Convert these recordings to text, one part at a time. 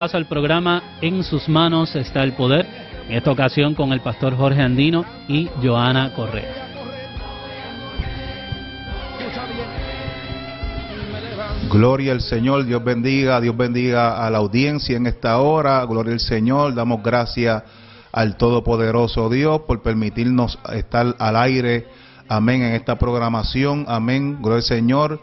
paso al programa En sus manos está el poder, en esta ocasión con el pastor Jorge Andino y Joana Correa. Gloria al Señor, Dios bendiga, Dios bendiga a la audiencia en esta hora, gloria al Señor, damos gracias al Todopoderoso Dios por permitirnos estar al aire, amén, en esta programación, amén, gloria al Señor,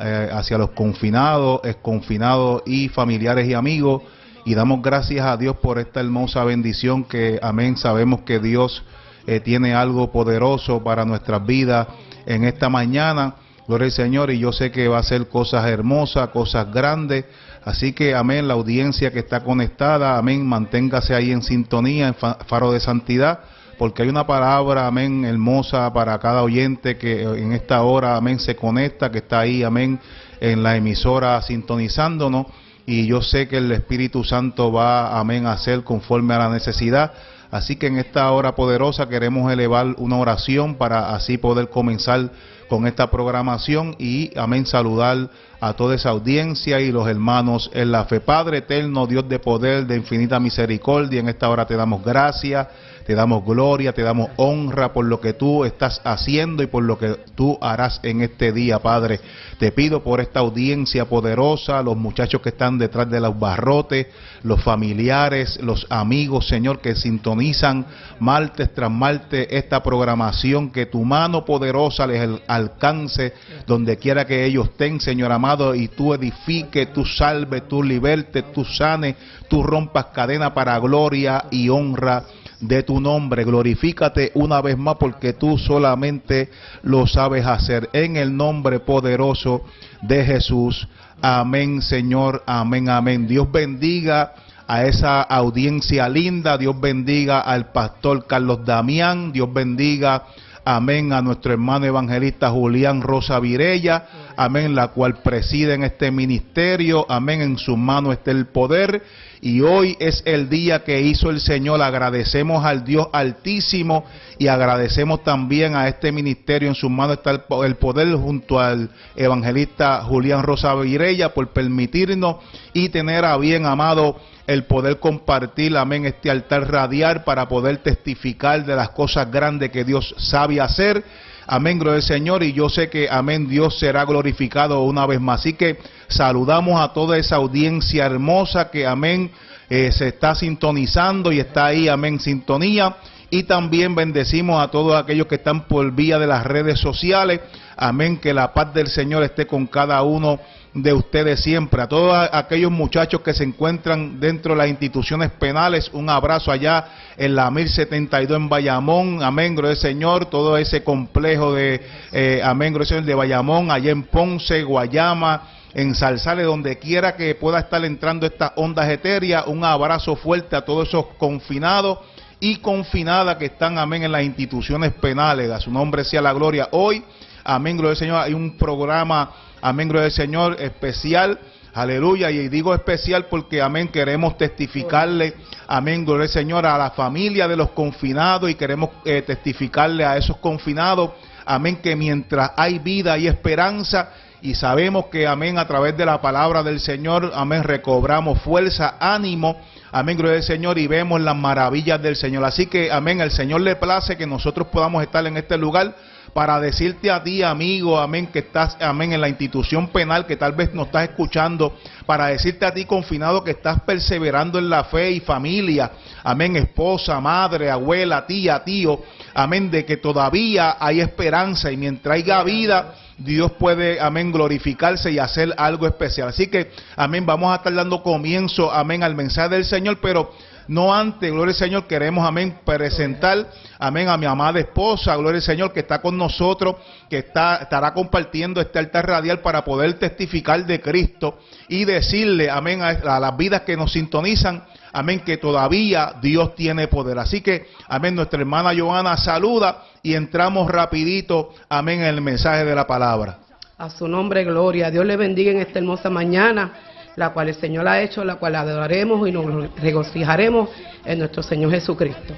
eh, hacia los confinados, exconfinados y familiares y amigos, y damos gracias a Dios por esta hermosa bendición que, amén, sabemos que Dios eh, tiene algo poderoso para nuestras vidas en esta mañana. Gloria al Señor, y yo sé que va a ser cosas hermosas, cosas grandes. Así que, amén, la audiencia que está conectada, amén, manténgase ahí en sintonía, en faro de santidad, porque hay una palabra, amén, hermosa para cada oyente que en esta hora, amén, se conecta, que está ahí, amén, en la emisora sintonizándonos y yo sé que el Espíritu Santo va, amén, a hacer conforme a la necesidad. Así que en esta hora poderosa queremos elevar una oración para así poder comenzar con esta programación y, amén, saludar a toda esa audiencia y los hermanos en la fe. Padre eterno, Dios de poder, de infinita misericordia, en esta hora te damos gracias te damos gloria, te damos honra por lo que tú estás haciendo y por lo que tú harás en este día, Padre. Te pido por esta audiencia poderosa, los muchachos que están detrás de los barrotes, los familiares, los amigos, Señor, que sintonizan martes tras martes esta programación, que tu mano poderosa les alcance donde quiera que ellos estén, Señor amado, y tú edifique, tú salve, tú liberte, tú sane, tú rompas cadena para gloria y honra de tu nombre. Glorifícate una vez más porque tú solamente lo sabes hacer. En el nombre poderoso de Jesús. Amén, Señor. Amén, amén. Dios bendiga a esa audiencia linda. Dios bendiga al pastor Carlos Damián. Dios bendiga amén, a nuestro hermano evangelista Julián Rosa Virella, amén, la cual preside en este ministerio, amén, en su mano está el poder y hoy es el día que hizo el Señor. Agradecemos al Dios Altísimo y agradecemos también a este ministerio. En sus manos está el poder junto al evangelista Julián Rosa Virella por permitirnos y tener a bien amado el poder compartir, amén, este altar radial para poder testificar de las cosas grandes que Dios sabe hacer. Amén, gloria al Señor. Y yo sé que, amén, Dios será glorificado una vez más. Así que saludamos a toda esa audiencia hermosa que, amén, eh, se está sintonizando y está ahí, amén, sintonía. Y también bendecimos a todos aquellos que están por vía de las redes sociales. Amén, que la paz del Señor esté con cada uno de ustedes siempre. A todos aquellos muchachos que se encuentran dentro de las instituciones penales, un abrazo allá en la 1072 en Bayamón. Amén, gloria Señor. Todo ese complejo de, eh, amén, gloria Señor, de Bayamón, allá en Ponce, Guayama en Salsales, donde quiera que pueda estar entrando estas ondas etéreas, un abrazo fuerte a todos esos confinados y confinadas que están, amén, en las instituciones penales. A su nombre sea la gloria. Hoy, amén, gloria al Señor, hay un programa Amén, gloria al Señor, especial. Aleluya. Y digo especial porque, amén, queremos testificarle, amén, gloria al Señor, a la familia de los confinados y queremos eh, testificarle a esos confinados, amén, que mientras hay vida y esperanza, y sabemos que, amén, a través de la palabra del Señor, amén, recobramos fuerza, ánimo, amén, gloria al Señor, y vemos las maravillas del Señor. Así que, amén, el Señor le place que nosotros podamos estar en este lugar para decirte a ti, amigo, amén, que estás, amén, en la institución penal, que tal vez no estás escuchando, para decirte a ti, confinado, que estás perseverando en la fe y familia, amén, esposa, madre, abuela, tía, tío, amén, de que todavía hay esperanza y mientras haya vida, Dios puede, amén, glorificarse y hacer algo especial. Así que, amén, vamos a estar dando comienzo, amén, al mensaje del Señor, pero no antes, gloria al Señor, queremos, amén, presentar, amén, a mi amada esposa, gloria al Señor, que está con nosotros, que está, estará compartiendo este altar radial para poder testificar de Cristo y decirle, amén, a, a las vidas que nos sintonizan, amén, que todavía Dios tiene poder. Así que, amén, nuestra hermana Joana saluda y entramos rapidito, amén, en el mensaje de la palabra. A su nombre, gloria. Dios le bendiga en esta hermosa mañana la cual el Señor ha hecho, la cual adoraremos y nos regocijaremos en nuestro Señor Jesucristo.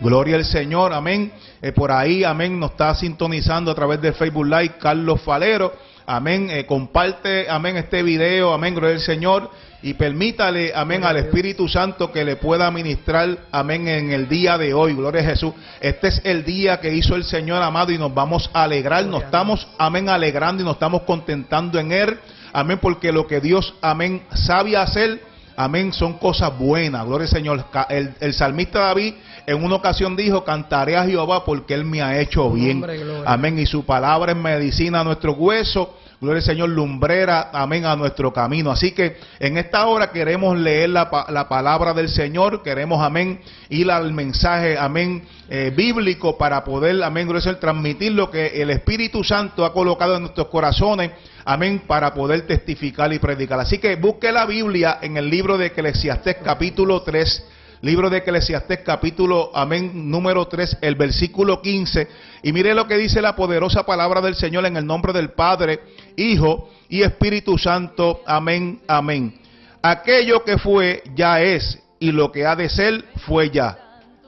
Gloria al Señor, amén. Eh, por ahí, amén, nos está sintonizando a través de Facebook Live Carlos Falero. Amén. Eh, comparte, amén, este video, amén, gloria al Señor. y permítale, amén, al Espíritu Santo que le pueda ministrar, amén, en el día de hoy. Gloria a Jesús. Este es el día que hizo el Señor amado y nos vamos a alegrar, nos estamos, amén, alegrando y nos estamos contentando en Él. Amén, porque lo que Dios, amén, sabe hacer, amén, son cosas buenas. Gloria al Señor. El, el salmista David en una ocasión dijo, cantaré a Jehová porque Él me ha hecho bien. Amén. Y su palabra es medicina a nuestro hueso Gloria al Señor, lumbrera, amén, a nuestro camino. Así que en esta hora queremos leer la, palabra del Señor, queremos, amén, ir al mensaje, amén, eh, bíblico para poder, amén, gloria al transmitir lo que el Espíritu Santo ha colocado en nuestros corazones, amén, para poder testificar y predicar. Así que busque la Biblia en el libro de Eclesiastés capítulo 3 Libro de Eclesiastés capítulo, amén, número 3, el versículo 15. Y mire lo que dice la poderosa palabra del Señor en el nombre del Padre, Hijo y Espíritu Santo. Amén, amén. Aquello que fue ya es y lo que ha de ser fue ya.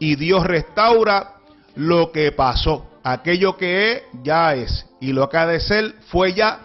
Y Dios restaura lo que pasó. Aquello que es ya es y lo que ha de ser fue ya.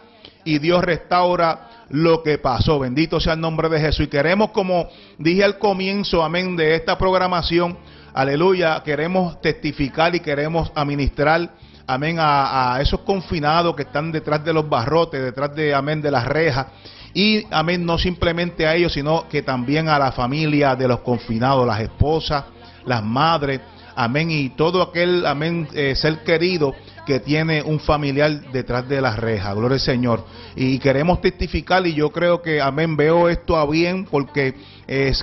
Y Dios restaura lo que pasó. Bendito sea el nombre de Jesús. Y queremos, como dije al comienzo, amén, de esta programación, aleluya, queremos testificar y queremos administrar, amén, a, esos confinados que están detrás de los barrotes, detrás de, amén, de las rejas. Y, amén, no simplemente a ellos, sino que también a la familia de los confinados, las esposas, las madres, amén, y todo aquel, amén, eh, ser querido que tiene un familiar detrás de las rejas. Gloria al Señor. Y queremos testificar y yo creo que, amén, veo esto a bien porque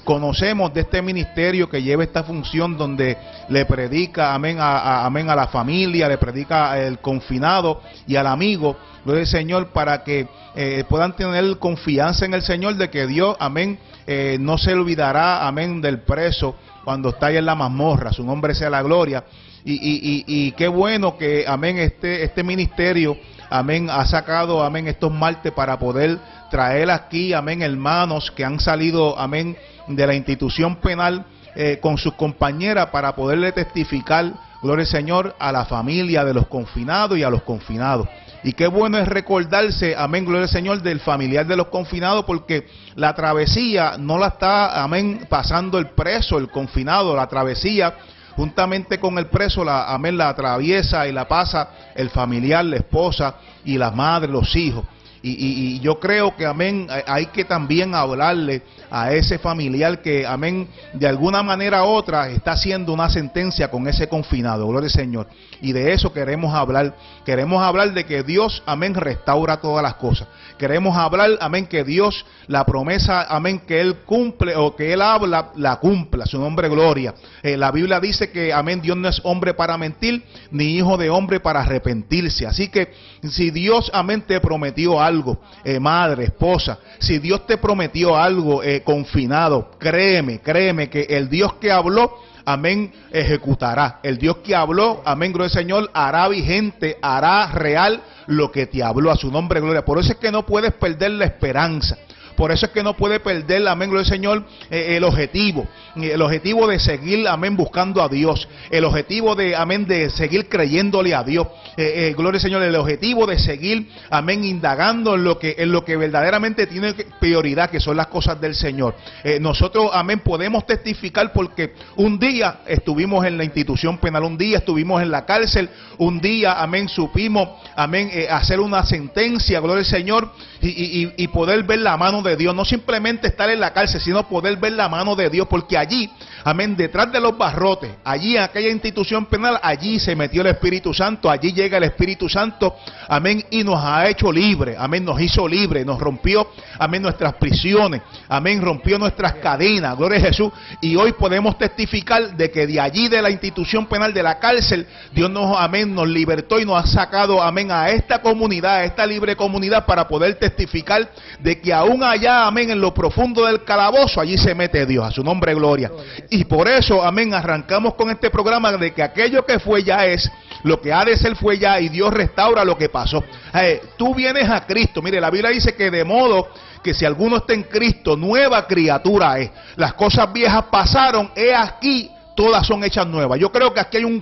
conocemos de este ministerio que lleva esta función donde le predica, amén, a, amén, a la familia, le predica al confinado y al amigo. Gloria al Señor para que eh, puedan tener confianza en el Señor de que Dios, amén, eh, no se olvidará, amén, del preso cuando está ahí en la mazmorra. Su nombre sea la gloria y, y, y, qué bueno que, amén, este, este ministerio, amén, ha sacado, amén, estos martes para poder traer aquí, amén, hermanos que han salido, amén, de la institución penal eh, con sus compañeras para poderle testificar, gloria al Señor, a la familia de los confinados y a los confinados. Y qué bueno es recordarse, amén, gloria al Señor, del familiar de los confinados, porque la travesía no la está, amén, pasando el preso, el confinado, la travesía juntamente con el preso, la, amén, la atraviesa y la pasa el familiar, la esposa y la madre, los hijos. Y, yo creo que, amén, hay que también hablarle a ese familiar que, amén, de alguna manera u otra está haciendo una sentencia con ese confinado, gloria al Señor. Y de eso queremos hablar. Queremos hablar de que Dios, amén, restaura todas las cosas. Queremos hablar, amén, que Dios, la promesa, amén, que Él cumple o que Él habla, la cumpla. Su nombre, gloria. Eh, la Biblia dice que, amén, Dios no es hombre para mentir, ni hijo de hombre para arrepentirse. Así que si Dios, amén, te prometió algo, eh, madre, esposa, si Dios te prometió algo eh, confinado, créeme, créeme que el Dios que habló, amén, ejecutará. El Dios que habló, amén, gloria al Señor, hará vigente, hará real lo que te habló a su nombre, gloria. Por eso es que no puedes perder la esperanza. Por eso es que no puede perder, amén, gloria al Señor, eh, el objetivo. El objetivo de seguir, amén, buscando a Dios. El objetivo de, amén, de seguir creyéndole a Dios. Eh, eh, gloria al Señor, el objetivo de seguir, amén, indagando en lo que, en lo que verdaderamente tiene prioridad, que son las cosas del Señor. nosotros, amén, podemos testificar porque un día estuvimos en la institución penal, un día estuvimos en la cárcel, un día, amén, supimos, amén, hacer una sentencia, gloria al Señor, y, y poder ver la mano de Dios, no simplemente estar en la cárcel, sino poder ver la mano de Dios, porque allí, amén, detrás de los barrotes, allí en aquella institución penal, allí se metió el Espíritu Santo, allí llega el Espíritu Santo, amén, y nos ha hecho libre, amén, nos hizo libre, nos rompió, amén, nuestras prisiones, amén, rompió nuestras cadenas, gloria a Jesús, y hoy podemos testificar de que de allí, de la institución penal, de la cárcel, Dios nos, amén, nos libertó y nos ha sacado, amén, a esta comunidad, a esta libre comunidad, para poder testificar de que aún hay allá, amén, en lo profundo del calabozo, allí se mete Dios, a su nombre gloria. Y por eso, amén, arrancamos con este programa de que aquello que fue ya es, lo que ha de ser fue ya y Dios restaura lo que pasó. Eh, tú vienes a Cristo, mire, la Biblia dice que de modo que si alguno está en Cristo, nueva criatura es. Las cosas viejas pasaron, he aquí, todas son hechas nuevas. Yo creo que aquí hay un,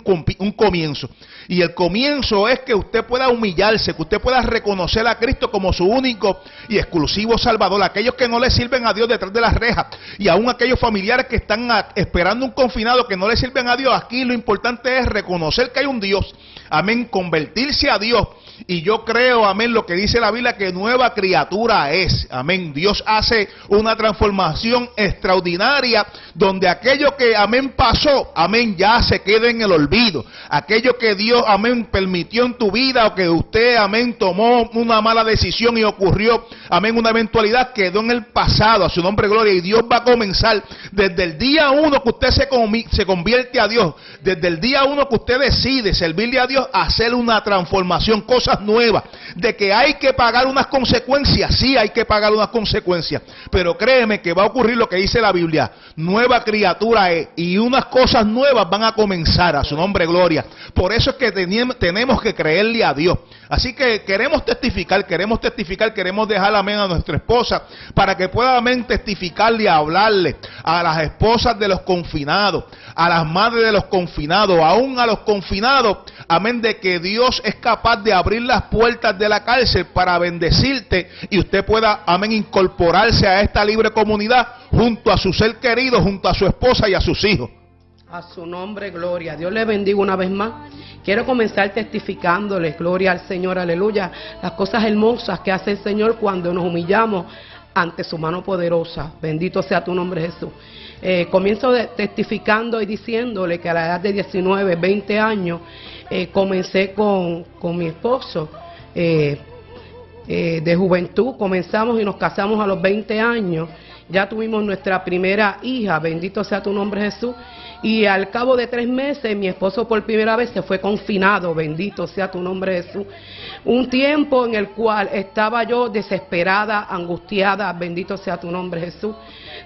comienzo. Y el comienzo es que usted pueda humillarse, que usted pueda reconocer a Cristo como su único y exclusivo Salvador. Aquellos que no le sirven a Dios detrás de las rejas y aún aquellos familiares que están esperando un confinado que no le sirven a Dios. Aquí lo importante es reconocer que hay un Dios. Amén. Convertirse a Dios y yo creo, amén, lo que dice la Biblia, que nueva criatura es. Amén. Dios hace una transformación extraordinaria donde aquello que, amén, pasó, amén, ya se queda en el olvido. Aquello que Dios, amén, permitió en tu vida o que usted, amén, tomó una mala decisión y ocurrió, amén, una eventualidad, quedó en el pasado. A su nombre, gloria. Y Dios va a comenzar desde el día uno que usted se, se convierte a Dios, desde el día uno que usted decide servirle a Dios, hacer una transformación nuevas, de que hay que pagar unas consecuencias, sí hay que pagar unas consecuencias, pero créeme que va a ocurrir lo que dice la Biblia, nueva criatura y unas cosas nuevas van a comenzar a su nombre gloria. Por eso es que tenemos que creerle a Dios. Así que queremos testificar, queremos testificar, queremos dejar amén a nuestra esposa para que pueda amén testificarle hablarle a las esposas de los confinados, a las madres de los confinados, aún a los confinados, amén, de que Dios es capaz de abrir las puertas de la cárcel para bendecirte y usted pueda, amén, incorporarse a esta libre comunidad junto a su ser querido, junto a su esposa y a sus hijos. A su nombre, gloria. Dios le bendiga una vez más. Quiero comenzar testificándoles, gloria al Señor, aleluya, las cosas hermosas que hace el Señor cuando nos humillamos ante su mano poderosa. Bendito sea tu nombre, Jesús. Eh, comienzo testificando y diciéndole que a la edad de 19, 20 años, eh, comencé con, mi esposo. Eh, de juventud comenzamos y nos casamos a los 20 años. Ya tuvimos nuestra primera hija, bendito sea tu nombre Jesús. Y al cabo de tres meses, mi esposo por primera vez se fue confinado, bendito sea tu nombre Jesús. Un tiempo en el cual estaba yo desesperada, angustiada, bendito sea tu nombre Jesús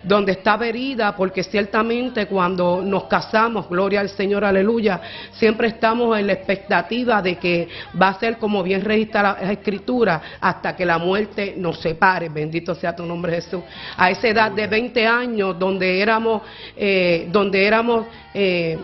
donde estaba herida, porque ciertamente cuando nos casamos, gloria al Señor, aleluya, siempre estamos en la expectativa de que va a ser como bien registra la escritura hasta que la muerte nos separe, bendito sea tu nombre Jesús. A esa edad de 20 años, donde éramos, eh, donde éramos eh,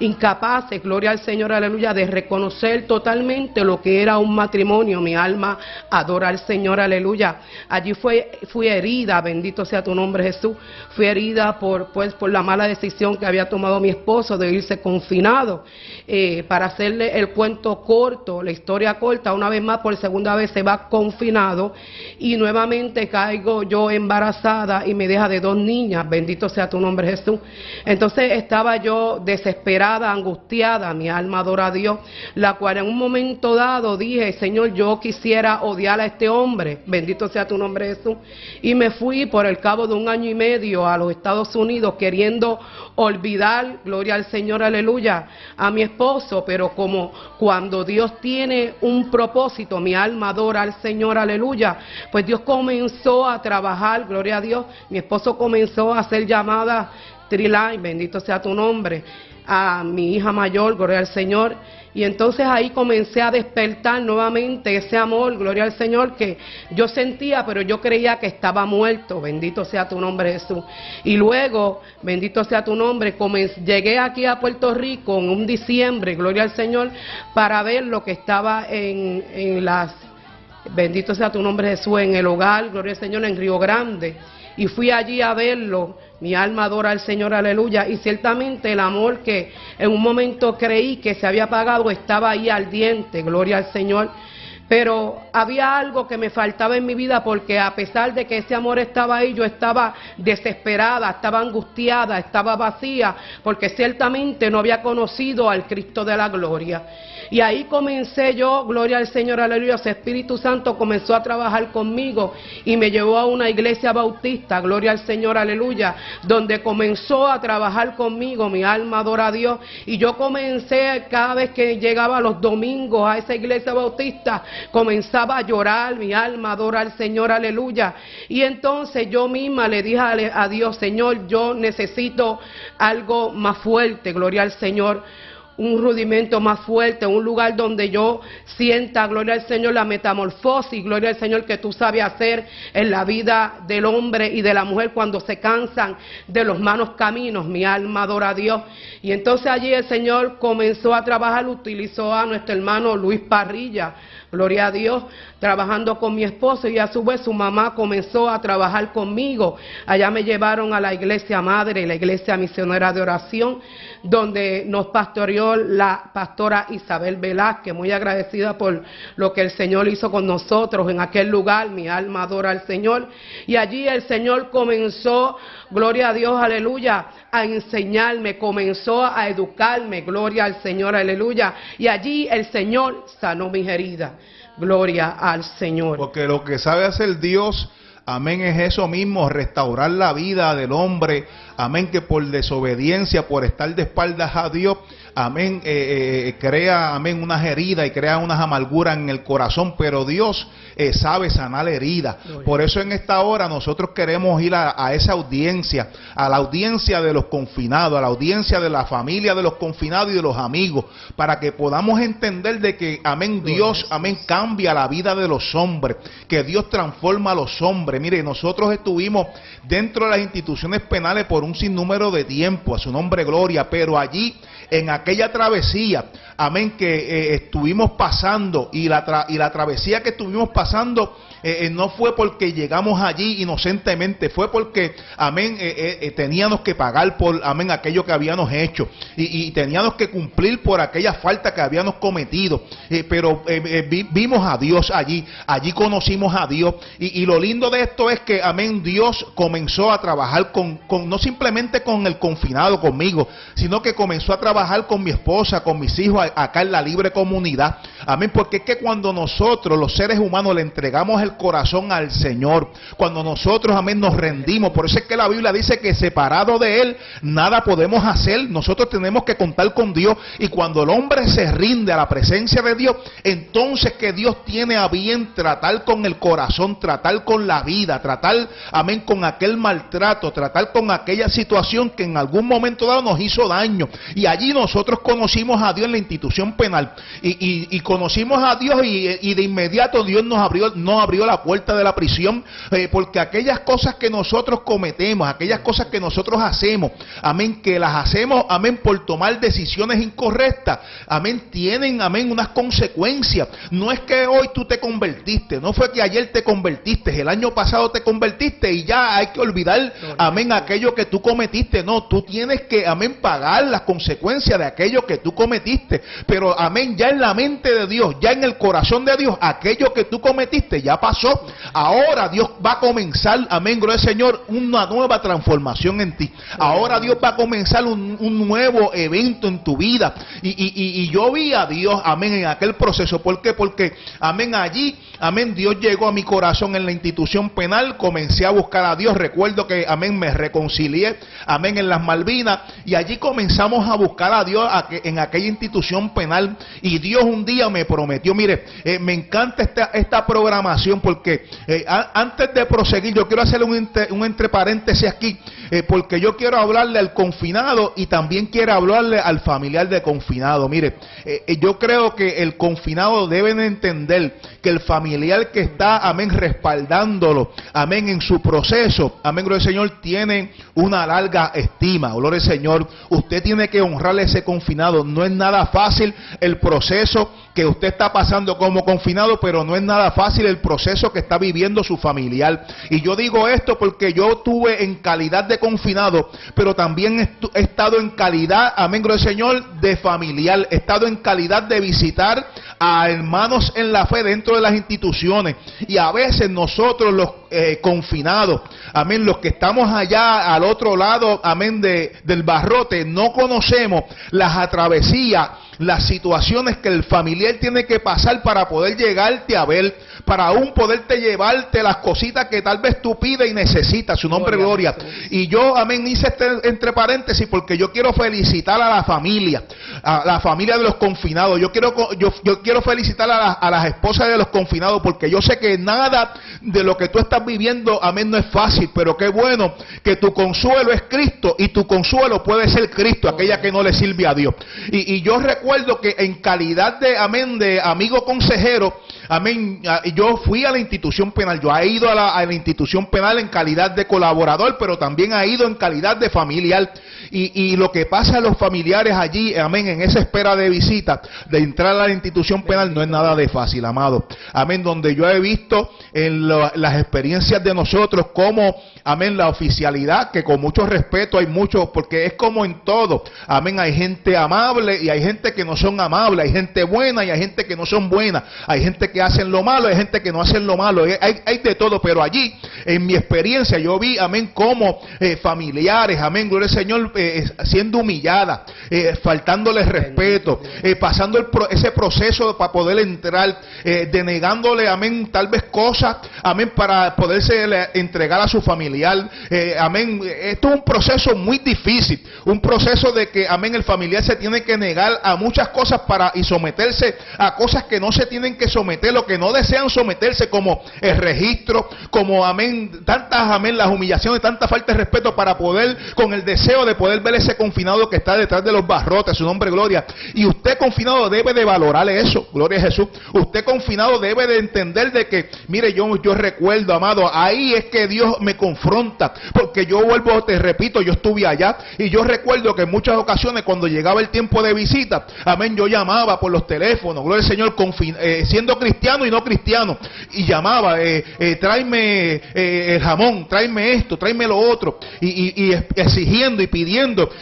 incapaces, gloria al Señor, aleluya, de reconocer totalmente lo que era un matrimonio. Mi alma adora al Señor, aleluya. Allí fue, fui herida, bendito sea tu nombre Jesús. Fui herida por, pues, por la mala decisión que había tomado mi esposo de irse confinado. Eh, para hacerle el cuento corto, la historia corta, una vez más, por segunda vez se va confinado y nuevamente caigo yo embarazada y me deja de dos niñas, bendito sea tu nombre Jesús. Entonces estaba yo desesperada angustiada, mi alma adora a Dios, la cual en un momento dado dije, Señor, yo quisiera odiar a este hombre, bendito sea tu nombre Jesús, y me fui por el cabo de un año y medio a los Estados Unidos queriendo olvidar, gloria al Señor, aleluya, a mi esposo, pero como cuando Dios tiene un propósito, mi alma adora al Señor, aleluya, pues Dios comenzó a trabajar, gloria a Dios, mi esposo comenzó a hacer llamadas Triline, bendito sea tu nombre a mi hija mayor, gloria al Señor. Y entonces ahí comencé a despertar nuevamente ese amor, gloria al Señor, que yo sentía, pero yo creía que estaba muerto. Bendito sea tu nombre, Jesús. Y luego, bendito sea tu nombre, llegué aquí a Puerto Rico en un diciembre, gloria al Señor, para ver lo que estaba en, en las, bendito sea tu nombre, Jesús, en el hogar, gloria al Señor, en Río Grande y fui allí a verlo. Mi alma adora al Señor, aleluya. Y ciertamente el amor que en un momento creí que se había apagado estaba ahí al diente, gloria al Señor. Pero había algo que me faltaba en mi vida porque a pesar de que ese amor estaba ahí, yo estaba desesperada, estaba angustiada, estaba vacía, porque ciertamente no había conocido al Cristo de la gloria. Y ahí comencé yo, gloria al Señor, aleluya, ese Espíritu Santo comenzó a trabajar conmigo y me llevó a una iglesia bautista, gloria al Señor, aleluya, donde comenzó a trabajar conmigo, mi alma adora a Dios. Y yo comencé cada vez que llegaba los domingos a esa iglesia bautista, comenzaba a llorar, mi alma adora al Señor, aleluya. Y entonces yo misma le dije a Dios, Señor, yo necesito algo más fuerte, gloria al Señor un rudimento más fuerte, un lugar donde yo sienta, gloria al Señor, la metamorfosis, gloria al Señor que tú sabes hacer en la vida del hombre y de la mujer cuando se cansan de los malos caminos. Mi alma adora a Dios. Y entonces allí el Señor comenzó a trabajar, utilizó a nuestro hermano Luis Parrilla gloria a Dios, trabajando con mi esposo y a su vez su mamá comenzó a trabajar conmigo. Allá me llevaron a la iglesia madre, la iglesia misionera de oración, donde nos pastoreó la pastora Isabel Velázquez, muy agradecida por lo que el Señor hizo con nosotros en aquel lugar, mi alma adora al Señor. Y allí el Señor comenzó, gloria a Dios, aleluya, a enseñarme, comenzó a educarme, gloria al Señor, aleluya. Y allí el Señor sanó mis heridas. Gloria al Señor. Porque lo que sabe hacer Dios, amén, es eso mismo, restaurar la vida del hombre, amén, que por desobediencia, por estar de espaldas a Dios, amén, eh, eh, eh, crea, amén, unas heridas y crea unas amarguras en el corazón, pero Dios sabe sanar heridas. Por eso en esta hora nosotros queremos ir a, esa audiencia, a la audiencia de los confinados, a la audiencia de la familia de los confinados y de los amigos, para que podamos entender de que, amén, Dios, amén, cambia la vida de los hombres, que Dios transforma a los hombres. Mire, nosotros estuvimos dentro de las instituciones penales por un sinnúmero de tiempo, a su nombre gloria, pero allí en aquella travesía, amén, que eh, estuvimos pasando y la, y la travesía que estuvimos pasando eh, eh, no fue porque llegamos allí inocentemente, fue porque, amén, teníamos que pagar por, amén, aquello que habíamos hecho y, teníamos que cumplir por aquella falta que habíamos cometido. pero vimos a Dios allí, allí conocimos a Dios y, lo lindo de esto es que, amén, Dios comenzó a trabajar con, no simplemente con el confinado, conmigo, sino que comenzó a trabajar con mi esposa, con mis hijos acá en la libre comunidad. Amén. Porque es que cuando nosotros, los seres humanos, le entregamos el corazón al Señor, cuando nosotros, amén, nos rendimos. Por eso es que la Biblia dice que separado de Él, nada podemos hacer. Nosotros tenemos que contar con Dios. Y cuando el hombre se rinde a la presencia de Dios, entonces que Dios tiene a bien tratar con el corazón, tratar con la vida, tratar, amén, con aquel maltrato, tratar con aquella situación que en algún momento dado nos hizo daño. Y allí nosotros conocimos a Dios en la institución penal y, conocimos a Dios y, de inmediato Dios nos abrió, nos abrió la puerta de la prisión eh, porque aquellas cosas que nosotros cometemos, aquellas cosas que nosotros hacemos, amén, que las hacemos, amén, por tomar decisiones incorrectas, amén, tienen, amén, unas consecuencias. No es que hoy tú te convertiste, no fue que ayer te convertiste, el año pasado te convertiste y ya hay que olvidar, amén, aquello que tú cometiste. No, tú tienes que, amén, pagar las consecuencias de aquello que tú cometiste. Pero amén, ya en la mente de Dios, ya en el corazón de Dios, aquello que tú cometiste ya pasó. Ahora Dios va a comenzar, amén, gloria al Señor, una nueva transformación en ti. Ahora Dios va a comenzar un, nuevo evento en tu vida. Y, y, y, yo vi a Dios, amén, en aquel proceso. ¿Por qué? Porque, amén, allí, amén, Dios llegó a mi corazón en la institución penal. Comencé a buscar a Dios. Recuerdo que, amén, me reconcilié, amén, en las Malvinas. Y allí comenzamos a buscar a Dios en aquella institución penal y Dios un día me prometió, mire, eh, me encanta esta, esta programación porque eh, antes de proseguir yo quiero hacer un, entre paréntesis aquí eh, porque yo quiero hablarle al confinado y también quiero hablarle al familiar de confinado. Mire, yo creo que el confinado deben entender que el familiar que está, amén, respaldándolo, amén, en su proceso, amén, gloria al Señor, tiene una larga estima, gloria al Señor. Usted tiene que honrar ese confinado. No es nada fácil el proceso que usted está pasando como confinado, pero no es nada fácil el proceso que está viviendo su familiar. Y yo digo esto porque yo tuve en calidad de confinado, pero también he estado en calidad, amén, del Señor, de familiar. He estado en calidad de visitar a hermanos en la fe dentro de las instituciones. Y a veces nosotros los eh, confinados, amén, los que estamos allá al otro lado, amén, de, del barrote, no conocemos las atravesías las situaciones que el familiar tiene que pasar para poder llegarte a ver, para aún poderte llevarte las cositas que tal vez tú pides y necesitas. Su nombre gloria. Y yo, amén, hice este entre paréntesis porque yo quiero felicitar a la familia, a la familia de los confinados. Yo quiero, yo, yo quiero felicitar a, a las esposas de los confinados porque yo sé que nada de lo que tú estás viviendo, amén, no es fácil, pero qué bueno que tu consuelo es Cristo y tu consuelo puede ser Cristo, aquella que no le sirve a Dios. Y, yo recuerdo que en calidad de, amén, de amigo consejero, amén, yo fui a la institución penal, yo he ido a la, a la institución penal en calidad de colaborador, pero también he ido en calidad de familiar. Y, y, lo que pasa a los familiares allí, amén, en esa espera de visita, de entrar a la institución penal, no es nada de fácil, amado. Amén, donde yo he visto en las experiencias de nosotros como, amén, la oficialidad, que con mucho respeto hay muchos, porque es como en todo, amén, hay gente amable y hay gente que no son amables, hay gente buena y hay gente que no son buenas, hay gente que hacen lo malo, hay gente que no hacen lo malo, hay, hay de todo, pero allí, en mi experiencia, yo vi, amén, como eh, familiares, amén, gloria al Señor, eh, siendo humillada, eh, faltándole respeto, pasando el ese proceso para poder entrar, denegándole, amén, tal vez cosas, amén, para poderse entregar a su familiar, amén. Esto es un proceso muy difícil, un proceso de que, amén, el familiar se tiene que negar a muchas cosas para y someterse a cosas que no se tienen que someter, lo que no desean someterse, como el registro, como, amén, tantas, amén, las humillaciones, tanta falta de respeto para poder, con el deseo de poder ver ese confinado que está detrás de los barrotes, su nombre gloria. Y usted confinado debe de valorar eso, gloria a Jesús. Usted confinado debe de entender de que, mire, yo, yo recuerdo, amado, ahí es que Dios me confronta, porque yo vuelvo, te repito, yo estuve allá y yo recuerdo que en muchas ocasiones cuando llegaba el tiempo de visita, amén, yo llamaba por los teléfonos, gloria al Señor, eh, siendo cristiano y no cristiano, y llamaba, eh, eh, tráeme el jamón, tráeme esto, tráeme lo otro, y, exigiendo y pidiendo.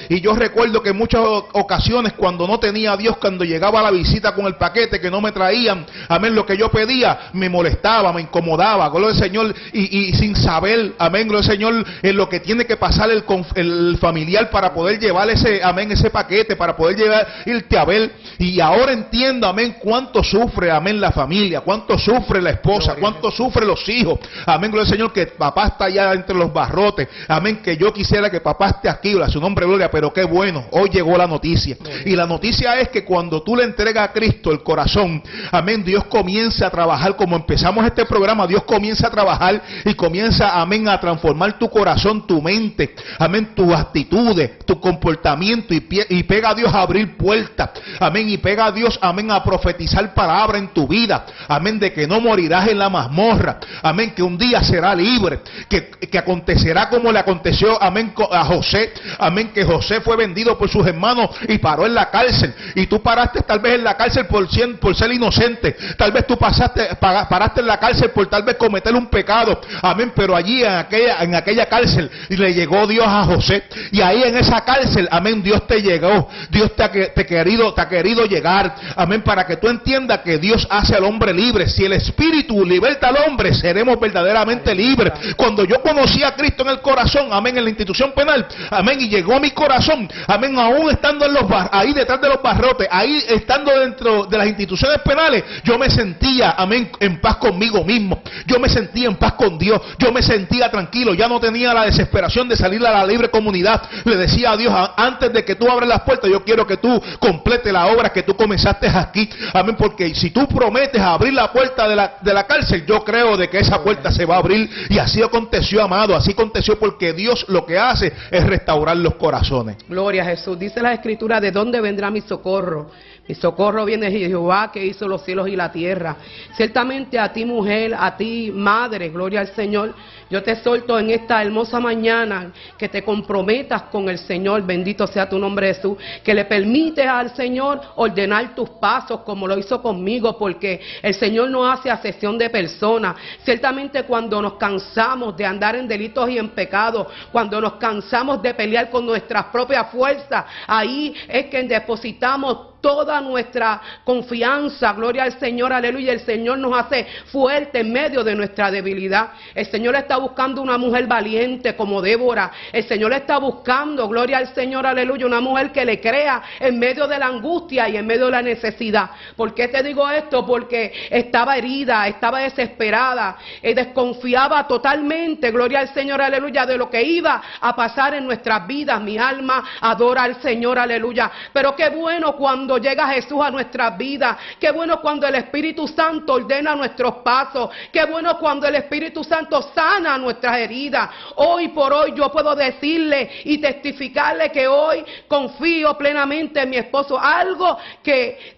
Y yo recuerdo que en muchas ocasiones cuando no tenía a Dios, cuando llegaba la visita con el paquete que no me traían, amén, lo que yo pedía, me molestaba, me incomodaba, gloria al Señor, y, sin saber, amén, gloria al Señor, en lo que tiene que pasar el, el familiar para poder llevar ese, amén, ese paquete, para poder llevar, irte a ver. Y ahora entiendo, amén, cuánto sufre, amén, la familia, cuánto sufre la esposa, cuánto sufre los hijos, amén, gloria al Señor, que papá está allá entre los barrotes, amén, que yo quisiera que papá esté aquí, a su nombre, gloria, pero qué bueno, hoy llegó la noticia. Y la noticia es que cuando tú le entregas a Cristo el corazón, amén, Dios comienza a trabajar, como empezamos este programa, Dios comienza a trabajar y comienza, amén, a transformar tu corazón, tu mente, amén, tus actitudes, tu comportamiento. Y, y pega a Dios a abrir puertas, amén, y pega a Dios, amén, a profetizar palabra en tu vida, amén, de que no morirás en la mazmorra, amén, que un día será libre, que, que acontecerá como le aconteció, amén, a José, amén, que José fue vendido por sus hermanos y paró en la cárcel, y tú paraste tal vez en la cárcel por, por ser inocente, tal vez tú pasaste, paraste en la cárcel por tal vez cometer un pecado, amén, pero allí en aquella, en aquella cárcel le llegó Dios a José, y ahí en esa cárcel, amén, Dios te llegó, Dios te ha, te querido, te ha querido llegar, amén, para que tú entiendas que Dios hace al hombre libre, si el Espíritu liberta al hombre, seremos verdaderamente libres, cuando yo conocí a Cristo en el corazón, amén, en la institución penal, amén, y llegó a mi corazón, amén, aún estando en los ahí detrás de los barrotes, ahí estando dentro de las instituciones penales, yo me sentía, amén, en paz conmigo mismo, yo me sentía en paz con Dios, yo me sentía tranquilo, ya no tenía la desesperación de salir a la libre comunidad, le decía a Dios, antes de que tú abres las puertas, yo quiero que tú complete la obra que tú comenzaste aquí, amén, porque si tú prometes abrir la puerta de la, de la cárcel, yo creo de que esa puerta se va a abrir, y así aconteció, amado, así aconteció porque Dios lo que hace es restaurar los corazones. Gloria a Jesús. Dice la escritura, ¿de dónde vendrá mi socorro? Mi socorro viene de Jehová que hizo los cielos y la tierra. Ciertamente a ti mujer, a ti madre, gloria al Señor. Yo te solto en esta hermosa mañana que te comprometas con el Señor, bendito sea tu nombre Jesús, que le permites al Señor ordenar tus pasos como lo hizo conmigo, porque el Señor no hace asesión de personas. Ciertamente cuando nos cansamos de andar en delitos y en pecados, cuando nos cansamos de pelear con nuestras propias fuerzas, ahí es que depositamos toda nuestra confianza, gloria al Señor, aleluya. El Señor nos hace fuerte en medio de nuestra debilidad. El Señor está buscando una mujer valiente como Débora. El Señor está buscando, gloria al Señor, aleluya, una mujer que le crea en medio de la angustia y en medio de la necesidad. ¿Por qué te digo esto? Porque estaba herida, estaba desesperada, y desconfiaba totalmente, gloria al Señor, aleluya, de lo que iba a pasar en nuestras vidas. Mi alma adora al Señor, aleluya. Pero qué bueno cuando llega Jesús a nuestras vidas. Qué bueno cuando el Espíritu Santo ordena nuestros pasos. Qué bueno cuando el Espíritu Santo sana nuestras heridas. Hoy por hoy yo puedo decirle y testificarle que hoy confío plenamente en mi esposo. Algo que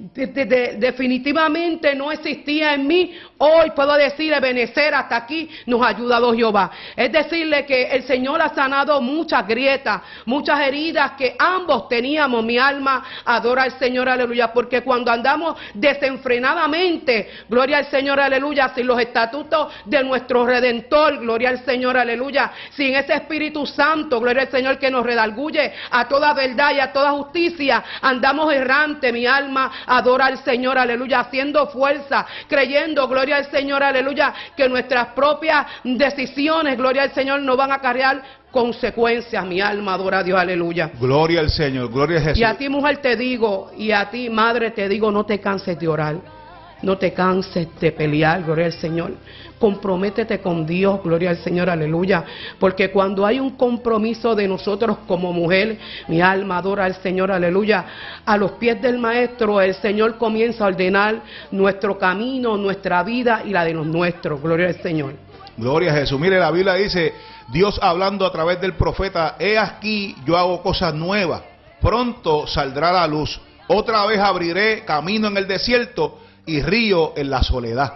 definitivamente no existía en mí. Hoy puedo decirle, benecer hasta aquí nos ha ayudado Jehová. Es decirle que el Señor ha sanado muchas grietas, muchas heridas que ambos teníamos. Mi alma adora al Señor, aleluya. Porque cuando andamos desenfrenadamente, gloria al Señor, aleluya, sin los estatutos de nuestro Redentor, gloria al Señor, aleluya. Sin ese Espíritu Santo, gloria al Señor que nos redalguye a toda verdad y a toda justicia, andamos errante. Mi alma adora al Señor, aleluya, haciendo fuerza, creyendo, gloria al Señor, aleluya, que nuestras propias decisiones, gloria al Señor, no van a cargar consecuencias. Mi alma adora a Dios, aleluya. Gloria al Señor, gloria a Jesús. Y a ti, mujer, te digo, y a ti, madre, te digo, no te canses de orar. No te canses de pelear, gloria al Señor. Comprométete con Dios, gloria al Señor, aleluya. Porque cuando hay un compromiso de nosotros como mujer, mi alma adora al Señor, aleluya. A los pies del Maestro, el Señor comienza a ordenar nuestro camino, nuestra vida y la de los nuestros, gloria al Señor. Gloria a Jesús. Mire, la Biblia dice, Dios hablando a través del profeta, he aquí, yo hago cosas nuevas. Pronto saldrá la luz. Otra vez abriré camino en el desierto y río en la soledad.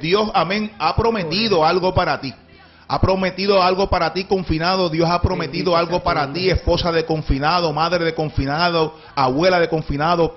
Dios, amén, ha prometido algo para ti. Ha prometido algo para ti confinado. Dios ha prometido algo para ti, esposa de confinado, madre de confinado, abuela de confinado.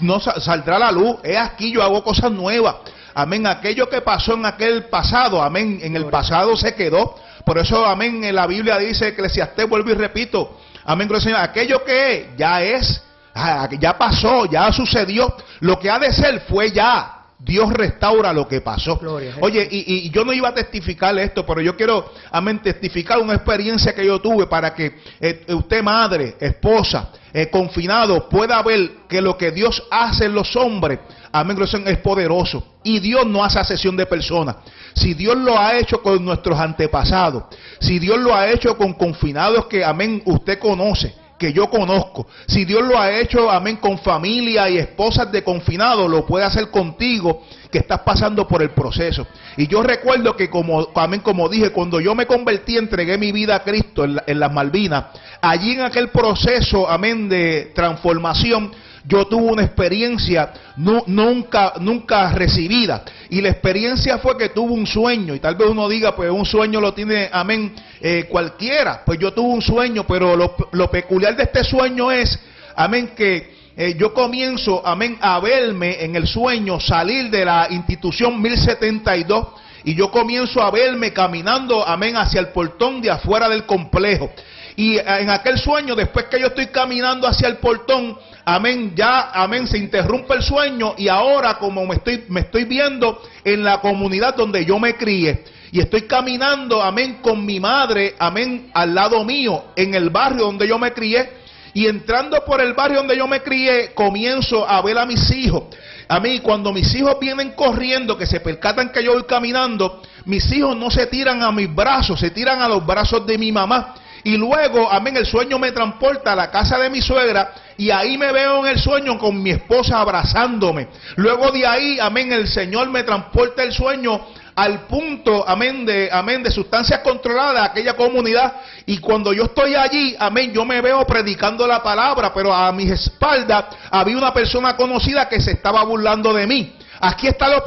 No saldrá la luz. Es aquí, yo hago cosas nuevas. Amén. Aquello que pasó en aquel pasado, amén. En el pasado se quedó. Por eso, amén. En la Biblia dice, Eclesiastés, vuelvo y repito. Amén, Señor. Aquello que ya es, ah, ya pasó, ya sucedió. Lo que ha de ser fue ya. Dios restaura lo que pasó. Oye, y, yo no iba a testificar esto, pero yo quiero, amén, testificar una experiencia que yo tuve para que eh, usted, madre, esposa, eh, confinado, pueda ver que lo que Dios hace en los hombres, amén, es poderoso. Y Dios no hace asesión de personas. Si Dios lo ha hecho con nuestros antepasados, si Dios lo ha hecho con confinados que, amén, usted conoce que yo conozco. Si Dios lo ha hecho, amén, con familia y esposas de confinado, lo puede hacer contigo que estás pasando por el proceso. Y yo recuerdo que como, amén, como dije, cuando yo me convertí, entregué mi vida a Cristo en, en las Malvinas, allí en aquel proceso, amén, de transformación, yo tuve una experiencia nunca, nunca recibida. Y la experiencia fue que tuve un sueño. Y tal vez uno diga, pues un sueño lo tiene, amén, eh, cualquiera. Pues yo tuve un sueño, pero lo, peculiar de este sueño es, amén, que eh, yo comienzo, amén, a verme en el sueño salir de la institución 1072 y yo comienzo a verme caminando, amén, hacia el portón de afuera del complejo. Y eh, en aquel sueño, después que yo estoy caminando hacia el portón, amén, ya, amén, se interrumpe el sueño y ahora como me estoy, me estoy viendo en la comunidad donde yo me crié y estoy caminando, amén, con mi madre, amén, al lado mío, en el barrio donde yo me crié. Y entrando por el barrio donde yo me crié, comienzo a ver a mis hijos. A mí, cuando mis hijos vienen corriendo, que se percatan que yo voy caminando, mis hijos no se tiran a mis brazos, se tiran a los brazos de mi mamá. Y luego, amén, el sueño me transporta a la casa de mi suegra y ahí me veo en el sueño con mi esposa abrazándome. Luego de ahí, amén, el Señor me transporta el sueño al punto, amén, de, amén, de sustancias controladas aquella comunidad. Y cuando yo estoy allí, amén, yo me veo predicando la palabra, pero a mis espaldas había una persona conocida que se estaba burlando de mí. Aquí está lo,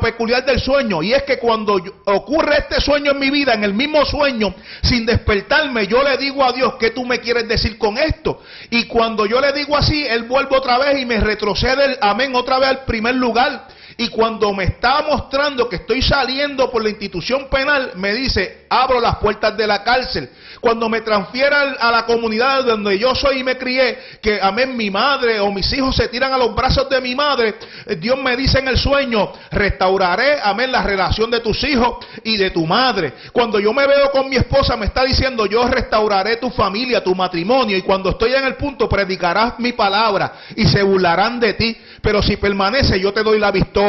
peculiar del sueño y es que cuando ocurre este sueño en mi vida, en el mismo sueño, sin despertarme, yo le digo a Dios, ¿qué tú me quieres decir con esto? Y cuando yo le digo así, Él vuelve otra vez y me retrocede, el, amén, otra vez al primer lugar. Y cuando me está mostrando que estoy saliendo por la institución penal, me dice, abro las puertas de la cárcel. Cuando me transfiera a la comunidad donde yo soy y me crié, que amén, mi madre o mis hijos se tiran a los brazos de mi madre, eh, Dios me dice en el sueño, restauraré, amén, la relación de tus hijos y de tu madre. Cuando yo me veo con mi esposa, me está diciendo, yo restauraré tu familia, tu matrimonio. Y cuando estoy en el punto, predicarás mi palabra y se burlarán de ti. Pero si permanece, yo te doy la victoria.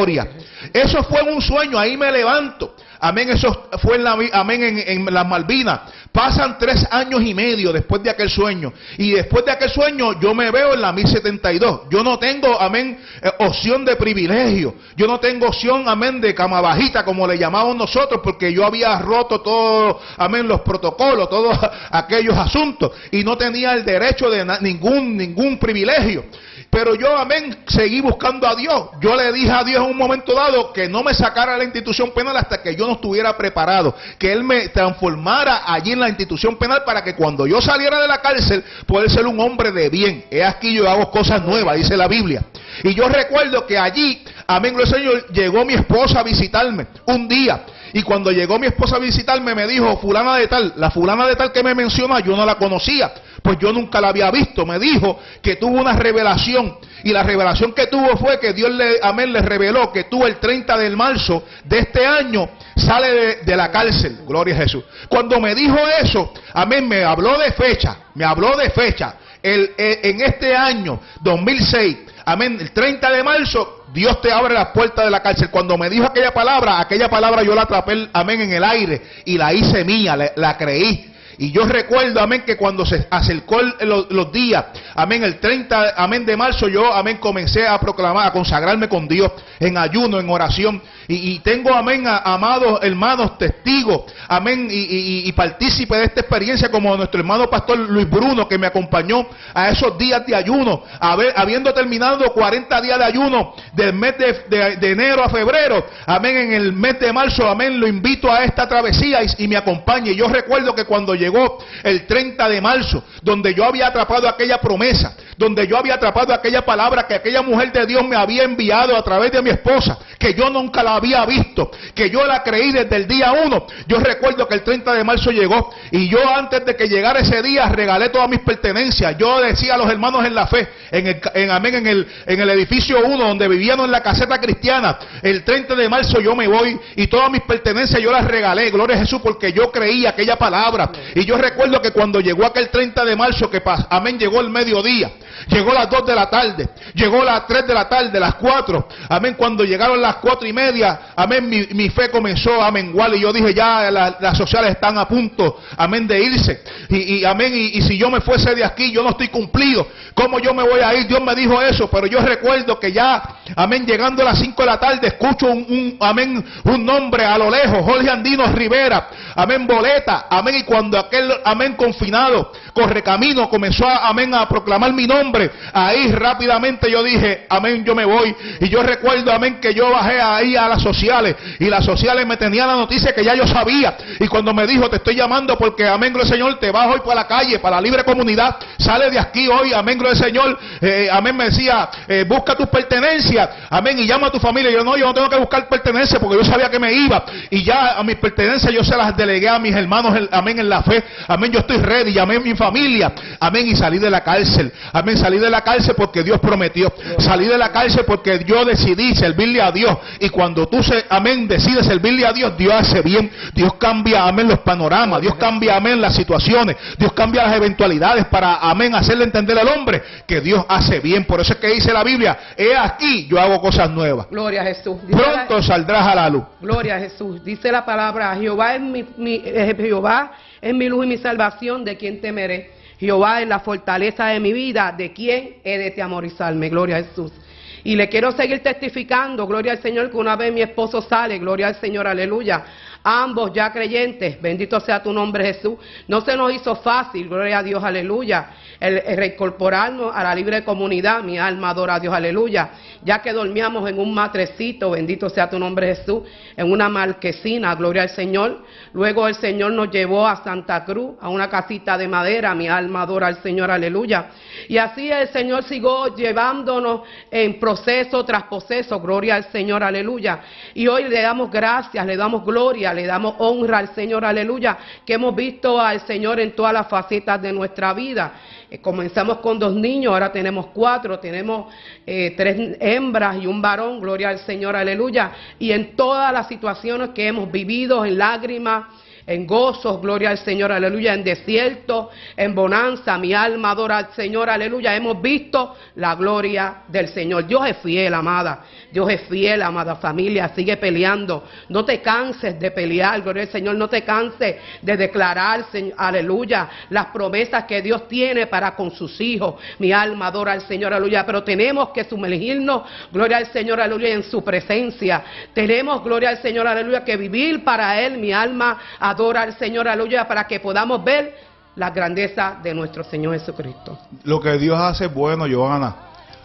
Eso fue un sueño, ahí me levanto. Amén, eso fue en, la, amén, en, las Malvinas. Pasan tres años y medio después de aquel sueño. Y después de aquel sueño yo me veo en la 1072. Yo no tengo, amén, eh, opción de privilegio. Yo no tengo opción, amén, de cama bajita como le llamamos nosotros, porque yo había roto todos, amén, los protocolos, todos aquellos asuntos. Y no tenía el derecho de ningún, ningún privilegio. Pero yo, amén, seguí buscando a Dios. Yo le dije a Dios en un momento dado que no me sacara a la institución penal hasta que yo no estuviera preparado. Que Él me transformara allí en la institución penal para que cuando yo saliera de la cárcel, pueda ser un hombre de bien. He aquí yo hago cosas nuevas, dice la Biblia. Y yo recuerdo que allí, amén, el Señor, llegó mi esposa a visitarme un día. Y cuando llegó mi esposa a visitarme, me dijo, fulana de tal, la fulana de tal que me menciona, yo no la conocía pues yo nunca la había visto. Me dijo que tuvo una revelación y la revelación que tuvo fue que Dios le, amén, le reveló que tú el 30 de marzo de este año sale de, la cárcel. Gloria a Jesús. Cuando me dijo eso, amén, me habló de fecha, me habló de fecha. El, eh, en este año 2006, amén, el 30 de marzo, Dios te abre las puertas de la cárcel. Cuando me dijo aquella palabra, aquella palabra yo la atrapé, amén, en el aire y la hice mía, la creí. Y yo recuerdo, amén, que cuando se acercó los, días, amén, el 30, amén, de marzo, yo, amén, comencé a proclamar, a consagrarme con Dios en ayuno, en oración. Y, tengo, amén, amados hermanos, testigos, amén, y, partícipe de esta experiencia como nuestro hermano pastor Luis Bruno, que me acompañó a esos días de ayuno, habiendo terminado 40 días de ayuno del mes de, enero a febrero, amén, en el mes de marzo, amén, lo invito a esta travesía y, me acompañe. Yo recuerdo que cuando llegó el 30 de marzo, donde yo había atrapado aquella promesa, donde yo había atrapado aquella palabra que aquella mujer de Dios me había enviado a través de mi esposa, que yo nunca la había visto, que yo la creí desde el día uno. Yo recuerdo que el 30 de marzo llegó y yo antes de que llegara ese día regalé todas mis pertenencias. Yo decía a los hermanos en la fe, en el, amén, en el, edificio 1 donde vivíamos en la caseta cristiana, el 30 de marzo yo me voy y todas mis pertenencias yo las regalé, gloria a Jesús, porque yo creía aquella palabra. Y yo recuerdo que cuando llegó aquel 30 de marzo, que amén, llegó el mediodía, llegó las 2 de la tarde, llegó las 3 de la tarde, las 4, amén, cuando llegaron las 4 y media, amén, mi, fe comenzó a menguar y yo dije, ya las sociales están a punto, amén, de irse. Y, amén, y, si yo me fuese de aquí, yo no estoy cumplido. ¿Cómo yo me voy a ir? Dios me dijo eso, pero yo recuerdo que ya, amén, llegando a las 5 de la tarde, escucho un, amén, un nombre a lo lejos, Jorge Andino Rivera, amén, boleta, amén, y cuando aquel, amén, confinado, corre camino, comenzó, amén, a proclamar mi nombre, ahí rápidamente yo dije, amén, yo me voy. Y yo recuerdo, amén, que yo bajé ahí a las sociales. Y las sociales me tenían la noticia que ya yo sabía. Y cuando me dijo, te estoy llamando porque, amén, gloria Señor, te vas hoy para la calle, para la libre comunidad, sale de aquí hoy, amén, gloria Señor, eh, amén, me decía, eh, busca tus pertenencias, amén, y llama a tu familia. Yo no, yo no tengo que buscar pertenencias porque yo sabía que me iba. Y ya a mis pertenencias yo se las delegué a mis hermanos, amén, en la fe, amén, yo estoy ready, llamé a mi familia, amén, y salí de la cárcel, amén, salí de la cárcel porque Dios prometió, salí de la cárcel porque yo decidí servirle a Dios. Y cuando tú, se, amén, decides servirle a Dios, Dios hace bien. Dios cambia, amén, los panoramas. Dios cambia, amén, las situaciones. Dios cambia las eventualidades para, amén, hacerle entender al hombre que Dios hace bien. Por eso es que dice la Biblia, he aquí, yo hago cosas nuevas. Gloria a Jesús. Pronto saldrás a la luz. Gloria a Jesús. Dice la palabra, Jehová es mi, eh, Jehová es mi luz y mi salvación, de quien temeré. Jehová es la fortaleza de mi vida, de quien he de temorizarme. Gloria a Jesús. Y le quiero seguir testificando, gloria al Señor, que una vez mi esposo sale, gloria al Señor, aleluya. Ambos ya creyentes, bendito sea tu nombre Jesús. No se nos hizo fácil, gloria a Dios, aleluya. el, reincorporarnos a la libre comunidad. Mi alma adora a Dios, aleluya. Ya que dormíamos en un matrecito, bendito sea tu nombre Jesús, en una marquesina, gloria al Señor. Luego el Señor nos llevó a Santa Cruz, a una casita de madera. Mi alma adora al Señor, aleluya. Y así el Señor siguió llevándonos en proceso tras proceso, gloria al Señor, aleluya. Y hoy le damos gracias, le damos gloria, le damos honra al Señor, aleluya, que hemos visto al Señor en todas las facetas de nuestra vida. Eh, comenzamos con dos niños, ahora tenemos cuatro, tenemos eh, tres hembras y un varón, gloria al Señor, aleluya. Y en todas las situaciones que hemos vivido, en lágrimas, en gozos, gloria al Señor, aleluya, en desierto, en bonanza, mi alma adora al Señor, aleluya, hemos visto la gloria del Señor. Dios es fiel, amada, Dios es fiel, amada familia, sigue peleando, no te canses de pelear, gloria al Señor, no te canses de declarar, aleluya, las promesas que Dios tiene para con sus hijos, mi alma adora al Señor, aleluya, pero tenemos que sumergirnos, gloria al Señor, aleluya, en su presencia, tenemos, gloria al Señor, aleluya, que vivir para Él, mi alma adora al Señor, aleluya, para que podamos ver la grandeza de nuestro Señor Jesucristo. Lo que Dios hace es bueno, Johanna.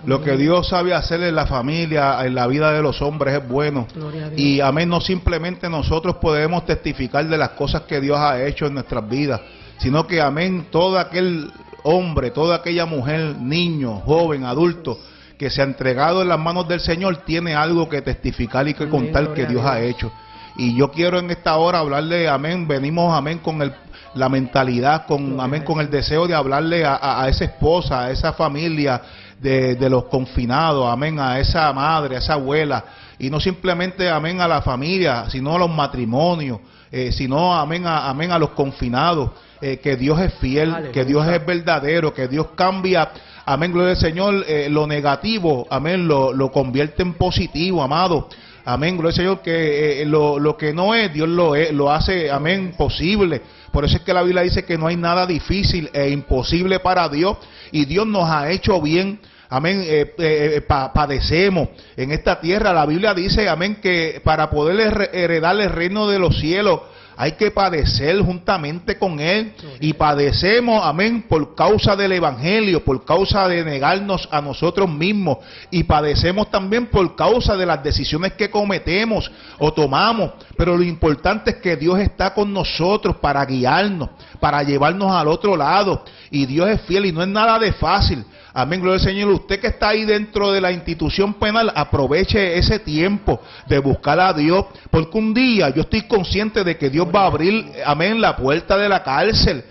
Lo que Dios sabe hacer en la familia, en la vida de los hombres es bueno. Y amén, no simplemente nosotros podemos testificar de las cosas que Dios ha hecho en nuestras vidas, sino que amén, todo aquel hombre, toda aquella mujer, niño, joven, adulto, que se ha entregado en las manos del Señor, tiene algo que testificar y que contar que Dios ha hecho. Y yo quiero en esta hora hablarle, amén, venimos, amén, con el, la mentalidad, con, amén, con el deseo de hablarle a, esa esposa, a esa familia de, de, los confinados, amén, a esa madre, a esa abuela, y no simplemente, amén, a la familia, sino a los matrimonios, eh, sino, amén, a, amén, a los confinados, eh, que Dios es fiel, que Dios es verdadero, que Dios cambia, amén, gloria al Señor, eh, lo negativo, amén, lo, lo convierte en positivo, amado. Amén, gloria al Señor, que eh, lo, lo, que no es, Dios lo, es, lo hace, amén, posible. Por eso es que la Biblia dice que no hay nada difícil e imposible para Dios y Dios nos ha hecho bien. Amén, eh, eh, padecemos en esta tierra. La Biblia dice, amén, que para poder heredar el reino de los cielos, hay que padecer juntamente con Él y padecemos, amén, por causa del Evangelio, por causa de negarnos a nosotros mismos y padecemos también por causa de las decisiones que cometemos o tomamos. Pero lo importante es que Dios está con nosotros para guiarnos, para llevarnos al otro lado y Dios es fiel y no es nada de fácil. Amén, gloria al Señor. Usted que está ahí dentro de la institución penal, aproveche ese tiempo de buscar a Dios, porque un día yo estoy consciente de que Dios va a abrir, amén, la puerta de la cárcel.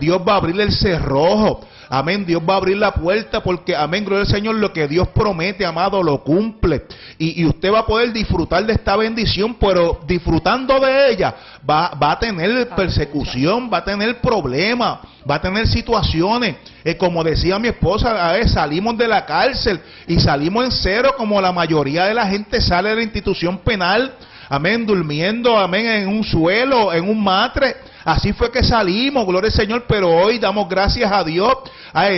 Dios va a abrir el cerrojo. Amén. Dios va a abrir la puerta porque, amén, gloria al Señor, lo que Dios promete, amado, lo cumple. Y, usted va a poder disfrutar de esta bendición, pero disfrutando de ella, va, va a tener persecución, va a tener problemas, va a tener situaciones. Eh, como decía mi esposa, a ver, salimos de la cárcel y salimos en cero como la mayoría de la gente sale de la institución penal. Amén, durmiendo, amén, en un suelo, en un matre. Así fue que salimos, gloria al Señor, pero hoy damos gracias a Dios.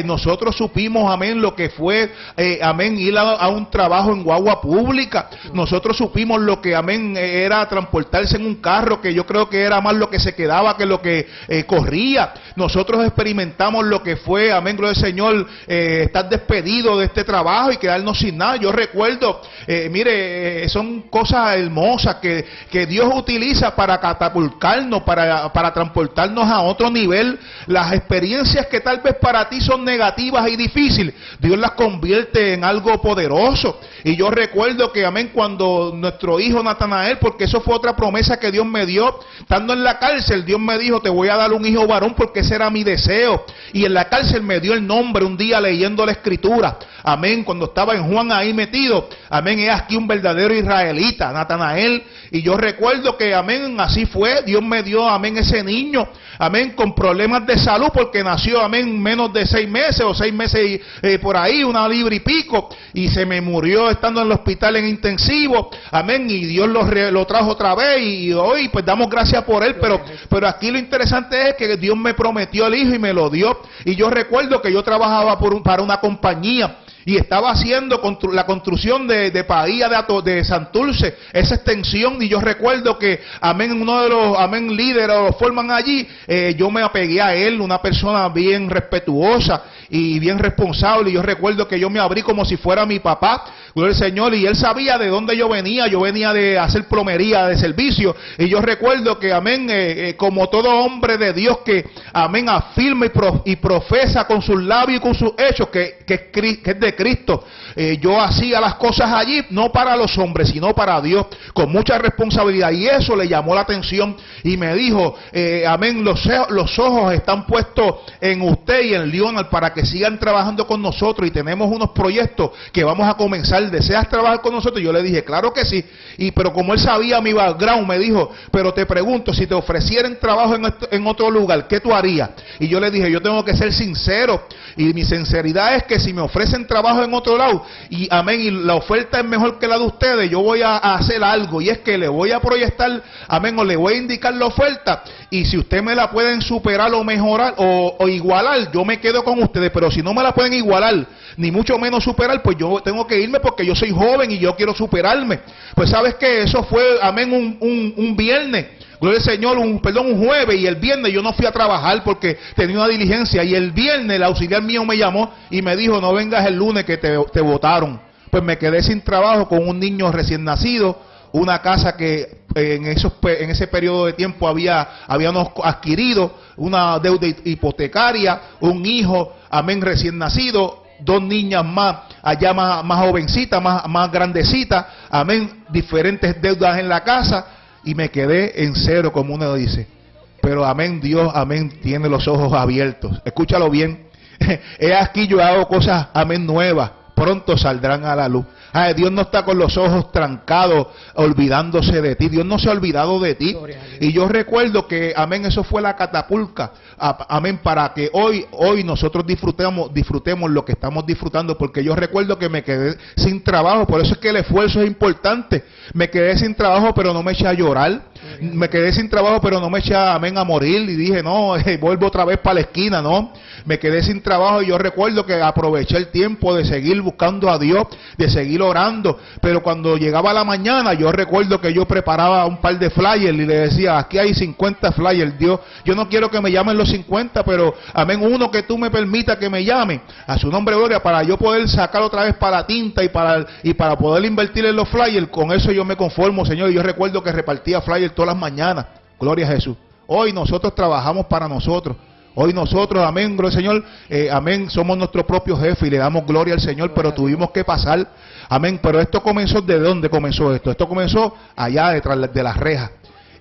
nosotros supimos, amén, lo que fue, eh, amén, ir a, un trabajo en guagua pública. Nosotros supimos lo que, amén, era transportarse en un carro, que yo creo que era más lo que se quedaba que lo que eh, corría. Nosotros experimentamos lo que fue, amén, gloria al Señor, eh, estar despedido de este trabajo y quedarnos sin nada. Yo recuerdo, mire, son cosas hermosas que, que Dios utiliza para catapultarnos, para, para transportarnos a otro nivel. Las experiencias que tal vez para ti son negativas y difíciles, Dios las convierte en algo poderoso. Y yo recuerdo que, amén, cuando nuestro hijo Natanael, porque eso fue otra promesa que Dios me dio, estando en la cárcel, Dios me dijo, te voy a dar un hijo varón porque ese era mi deseo. Y en la cárcel me dio el nombre un día leyendo la escritura. Amén, cuando estaba en Juan ahí metido. Amén, es aquí un verdadero israelita, Natanael. Y yo recuerdo que, amén, así fue. Dios me dio, amén, ese niño, amén, con problemas de salud porque nació, amén, menos de seis meses o seis meses eh, por ahí, una libra y pico, y se me murió estando en el hospital en intensivo, amén, y Dios lo, lo trajo otra vez y hoy pues damos gracias por él, pero, pero aquí lo interesante es que Dios me prometió el hijo y me lo dio, y yo recuerdo que yo trabajaba por para una compañía, y estaba haciendo la construcción de, de Bahía de, de Santurce, esa extensión, y yo recuerdo que, amén, uno de los, amén, líderes lo forman allí, eh, yo me apegué a él, una persona bien respetuosa, y bien responsable. Y yo recuerdo que yo me abrí como si fuera mi papá, gloria al Señor, y él sabía de dónde yo venía. Yo venía de hacer plomería, de servicio. Y yo recuerdo que, amén, eh, eh, como todo hombre de Dios que, amén, afirma y, profesa con sus labios y con sus hechos que, es de Cristo. Eh, yo hacía las cosas allí, no para los hombres, sino para Dios, con mucha responsabilidad. Y eso le llamó la atención y me dijo, amén, los, los ojos están puestos en usted y en Lionel para que sigan trabajando con nosotros y tenemos unos proyectos que vamos a comenzar. ¿Deseas trabajar con nosotros? Yo le dije, claro que sí. Y pero como él sabía mi background, me dijo, pero te pregunto, si te ofrecieran trabajo en, en otro lugar, ¿qué tú harías? Y yo le dije, yo tengo que ser sincero. Y mi sinceridad es que si me ofrecen trabajo en otro lado, y amén, y la oferta es mejor que la de ustedes, yo voy a, hacer algo. Y es que le voy a proyectar, amén, o le voy a indicar la oferta. Y si usted me la pueden superar o mejorar o igualar, yo me quedo con ustedes. Pero si no me la pueden igualar, ni mucho menos superar, pues yo tengo que irme porque yo soy joven y yo quiero superarme. Pues sabes que eso fue, amén, un, un, viernes. Gloria al Señor, un, perdón, un jueves y el viernes yo no fui a trabajar porque tenía una diligencia y el viernes el auxiliar mío me llamó y me dijo, no vengas el lunes que te, te votaron. Pues me quedé sin trabajo con un niño recién nacido, una casa que en, esos, en ese periodo de tiempo había, habíamos adquirido, una deuda hipotecaria, un hijo, amén, recién nacido, dos niñas más, allá más, más jovencitas, más, más grandecitas, amén, diferentes deudas en la casa, y me quedé en cero, como uno dice. Pero amén, Dios, amén, tiene los ojos abiertos. Escúchalo bien. He aquí yo hago cosas, amén, nuevas. Pronto saldrán a la luz. Ay, Dios no está con los ojos trancados, olvidándose de ti. Dios no se ha olvidado de ti. Y yo recuerdo que, amén, eso fue la catapulta. Amén, para que hoy, hoy nosotros disfrutemos, disfrutemos lo que estamos disfrutando. Porque yo recuerdo que me quedé sin trabajo. Por eso es que el esfuerzo es importante. Me quedé sin trabajo, pero no me eché a llorar. Me quedé sin trabajo, pero no me eché, amén, a morir. Y dije, no, vuelvo otra vez para la esquina, no. Me quedé sin trabajo y yo recuerdo que aproveché el tiempo de seguir buscando a Dios, de seguir orando. Pero cuando llegaba la mañana, yo recuerdo que yo preparaba un par de flyers y le decía, aquí hay 50 flyers, Dios, yo no quiero que me llamen los 50, pero amén, uno que tú me permita que me llame a su nombre gloria para yo poder sacar otra vez para tinta y para, y para poder invertir en los flyers. Con eso yo me conformo, Señor. Yo recuerdo que repartía flyers todas las mañanas. Gloria a Jesús. Hoy nosotros trabajamos para nosotros. Hoy nosotros, amén, gloria al Señor, eh, amén, somos nuestro propio jefe y le damos gloria al Señor, pero tuvimos que pasar, amén, pero esto comenzó, ¿de dónde comenzó esto? Esto comenzó allá detrás de las rejas.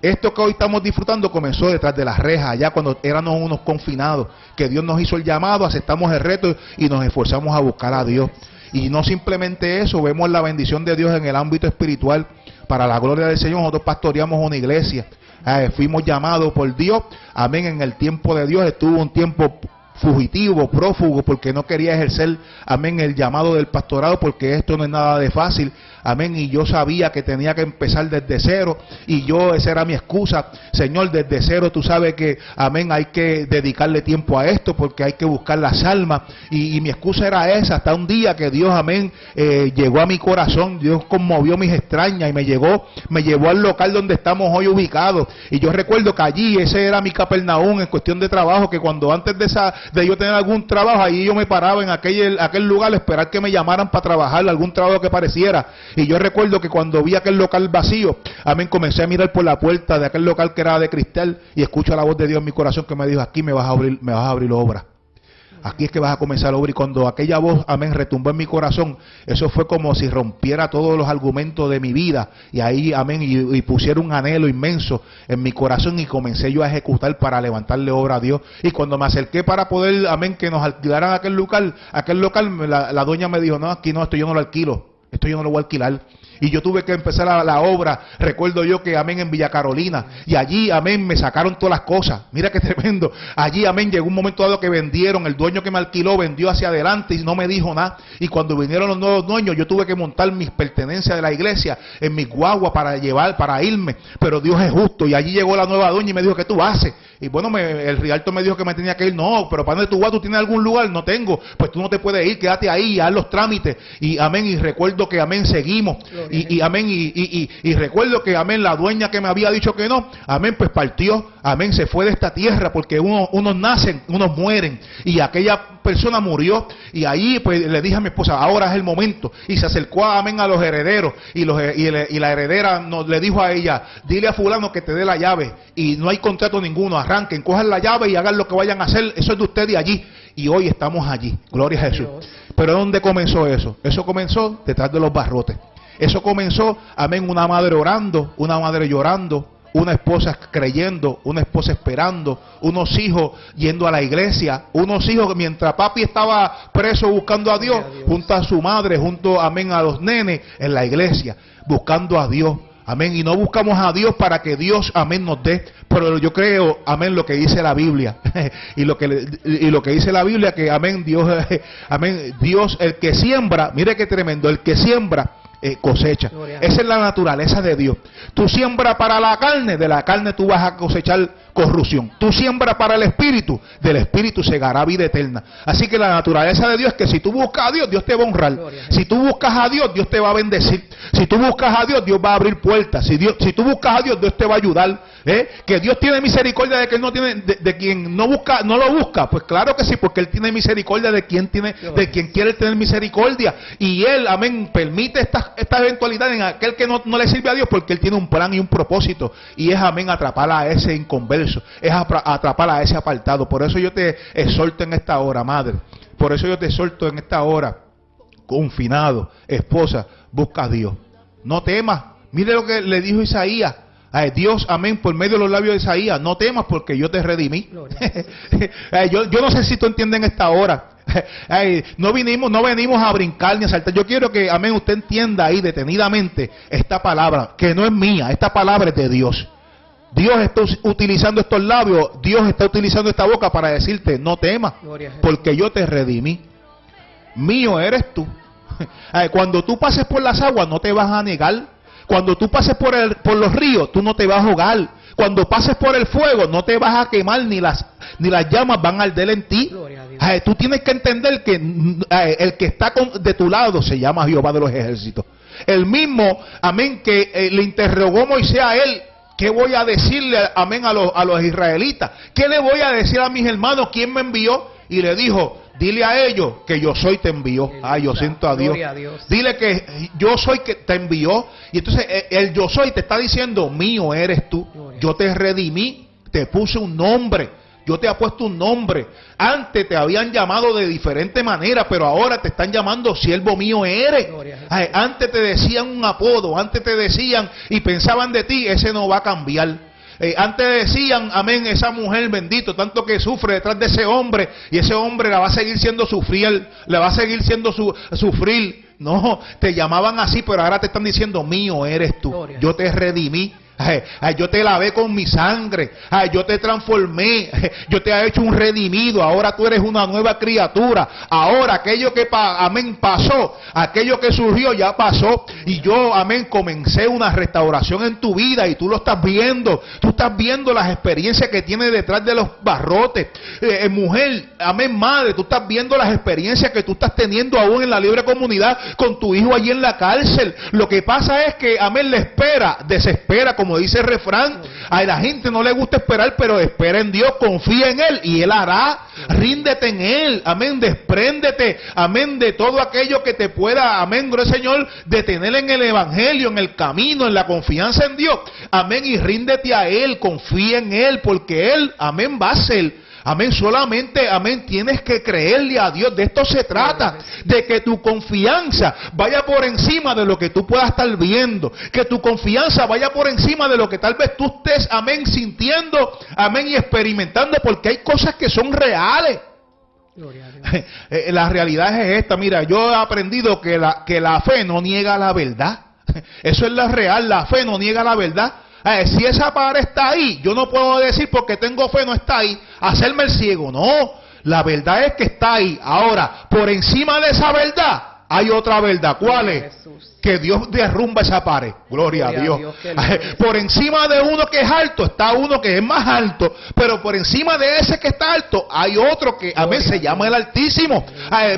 Esto que hoy estamos disfrutando comenzó detrás de las rejas, allá cuando éramos unos confinados, que Dios nos hizo el llamado, aceptamos el reto y nos esforzamos a buscar a Dios. Y no simplemente eso, vemos la bendición de Dios en el ámbito espiritual. Para la gloria del Señor, nosotros pastoreamos una iglesia eh, fuimos llamados por Dios. Amén. En el tiempo de Dios estuvo un tiempo fugitivo, prófugo, porque no quería ejercer, amén, el llamado del pastorado, porque esto no es nada de fácil. Amén. Y yo sabía que tenía que empezar desde cero. Y yo, esa era mi excusa. Señor, desde cero tú sabes que, amén, hay que dedicarle tiempo a esto porque hay que buscar las almas. Y, mi excusa era esa. Hasta un día que Dios, amén, eh, llegó a mi corazón. Dios conmovió mis extrañas y me llegó, me llevó al local donde estamos hoy ubicados. Y yo recuerdo que allí, ese era mi capernaum en cuestión de trabajo, que cuando antes de, esa, de yo tener algún trabajo, ahí yo me paraba en aquel, aquel lugar a esperar que me llamaran para trabajar algún trabajo que pareciera. Y yo recuerdo que cuando vi aquel local vacío, amén, comencé a mirar por la puerta de aquel local que era de cristal y escucho la voz de Dios en mi corazón que me dijo, aquí me vas a abrir, me vas a abrir obra. Aquí es que vas a comenzar a obra. Y cuando aquella voz, amén, retumbó en mi corazón, eso fue como si rompiera todos los argumentos de mi vida. Y ahí, amén, y, pusiera un anhelo inmenso en mi corazón y comencé yo a ejecutar para levantarle obra a Dios. Y cuando me acerqué para poder, amén, que nos alquilaran aquel local, aquel local, la, la dueña me dijo, no, aquí no, esto yo no lo alquilo. Esto yo no lo voy a alquilar. Y yo tuve que empezar la, obra. Recuerdo yo que, amén, en Villa Carolina. Y allí, amén, me sacaron todas las cosas. Mira qué tremendo. Allí, amén, llegó un momento dado que vendieron. El dueño que me alquiló vendió hacia adelante y no me dijo nada. Y cuando vinieron los nuevos dueños, yo tuve que montar mis pertenencias de la iglesia en mi guagua para llevar, para irme. Pero Dios es justo. Y allí llegó la nueva dueña y me dijo, ¿qué tú haces? Y bueno, el Rialto me dijo que me tenía que ir. No, pero ¿para dónde tú vas? ¿Tú tienes algún lugar? No tengo. Pues tú no te puedes ir, quédate ahí, haz los trámites. Y amén, y recuerdo que amén, seguimos. Y, y, amén, y, y, recuerdo que amén, la dueña que me había dicho que no, amén, pues partió amén, se fue de esta tierra porque uno, unos nacen, unos mueren. Y aquella persona murió y ahí pues le dije a mi esposa, ahora es el momento. Y se acercó, amén, a los herederos y, los, y, la heredera nos, le dijo a ella, dile a fulano que te dé la llave y no hay contrato ninguno, arranquen, cojan la llave y hagan lo que vayan a hacer, eso es de ustedes allí. Y hoy estamos allí, gloria a Jesús. Pero ¿dónde comenzó eso? Eso comenzó detrás de los barrotes. Eso comenzó, amén, una madre orando, una madre llorando, una esposa creyendo, una esposa esperando, unos hijos yendo a la iglesia, unos hijos mientras papi estaba preso buscando a Dios, junto a su madre, junto, amén, a los nenes en la iglesia, buscando a Dios. Amén. Y no buscamos a Dios para que Dios, amén, nos dé. Pero yo creo, amén, lo que dice la Biblia. y, lo que, y lo que dice la Biblia, que amén, Dios, amén, Dios, el que siembra, mire qué tremendo, el que siembra eh, cosecha. Esa es la naturaleza de Dios. Tú siembras para la carne, de la carne tú vas a cosechar corrupción. Tú siembras para el espíritu, del espíritu segará vida eterna. Así que la naturaleza de Dios es que si tú buscas a Dios, Dios te va a honrar. Si tú buscas a Dios, Dios te va a bendecir. Si tú buscas a Dios, Dios va a abrir puertas. Si, Dios, si tú buscas a Dios, Dios te va a ayudar. ¿eh? Que Dios tiene misericordia de que no tiene, de, quien no busca, no lo busca. Pues claro que sí, porque Él tiene misericordia de quien tiene, de quien quiere tener misericordia. Y Él, amén, permite esta, esta eventualidad en aquel que no, no le sirve a Dios, porque Él tiene un plan y un propósito. Y es, amén, atrapar a ese inconverso. Es atrapar a ese apartado. Por eso yo te exhorto en esta hora, madre. Por eso yo te exhorto en esta hora, confinado, esposa, busca a Dios. No temas. Mire lo que le dijo Isaías. Dios, amén, por medio de los labios de Isaías, no temas porque yo te redimí. yo, yo, no sé si tú entiendes en esta hora. no vinimos, no venimos a brincar ni a saltar. Yo quiero que, amén, usted entienda ahí detenidamente esta palabra, que no es mía, esta palabra es de Dios. Dios está utilizando estos labios, Dios está utilizando esta boca para decirte, no temas, porque yo te redimí. Mío eres tú. Cuando tú pases por las aguas, no te vas a negar. Cuando tú pases por, el, por los ríos, tú no te vas a ahogar. Cuando pases por el fuego, no te vas a quemar, ni las, ni las llamas van a arder en ti. Tú tienes que entender que el que está de tu lado se llama Jehová de los ejércitos. El mismo, amén, que eh, le interrogó Moisés a él ¿Qué voy a decirle, amén, a los, a los israelitas? ¿Qué le voy a decir a mis hermanos? ¿Quién me envió? Y le dijo, dile a ellos que yo soy te envió. Ay, yo siento a Dios. Dile que yo soy que te envió. Y entonces eh, el yo soy te está diciendo, mío eres tú. Yo te redimí, te puse un nombre. Yo te he puesto un nombre. Antes te habían llamado de diferente manera, pero ahora te están llamando siervo mío eres. antes te decían un apodo, antes te decían y pensaban de ti, ese no va a cambiar. Eh, antes decían, amén, esa mujer bendito, tanto que sufre detrás de ese hombre, y ese hombre la va a seguir siendo sufrir, le va a seguir siendo su, sufrir. No, te llamaban así, pero ahora te están diciendo, mío eres tú. Yo te redimí yo te lavé con mi sangre. yo te transformé. yo te he hecho un redimido. Ahora tú eres una nueva criatura. Ahora aquello que, amén, pasó, aquello que surgió ya pasó. Y yo, amén, comencé una restauración en tu vida y tú lo estás viendo. Tú estás viendo las experiencias que tiene detrás de los barrotes. Eh, eh, mujer, amén, madre, tú estás viendo las experiencias que tú estás teniendo aún en la libre comunidad con tu hijo allí en la cárcel. Lo que pasa es que, amén, le espera, desespera como como dice el refrán, a la gente no le gusta esperar, pero espera en Dios, confía en Él y Él hará. Ríndete en Él, amén, despréndete, amén, de todo aquello que te pueda, amén, gloria Señor, detener en el Evangelio, en el camino, en la confianza en Dios, amén, y ríndete a Él, confía en Él, porque Él, amén, va a ser Amén, solamente, amén, tienes que creerle a Dios. De esto se trata, de que tu confianza vaya por encima de lo que tú puedas estar viendo, que tu confianza vaya por encima de lo que tal vez tú estés, amén, sintiendo, amén, y experimentando, porque hay cosas que son reales. Eh, la realidad es esta, mira, yo he aprendido que la, que la fe no niega la verdad. Eso es la real, la fe no niega la verdad. Eh, si esa pared está ahí, yo no puedo decir porque tengo fe no está ahí, hacerme el ciego. No, la verdad es que está ahí. Ahora, por encima de esa verdad hay otra verdad. ¿Cuál es? Que Dios derrumba esa pared. Gloria, a Dios. por encima de uno que es alto está uno que es más alto, pero por encima de ese que está alto hay otro que a mí se llama el Altísimo.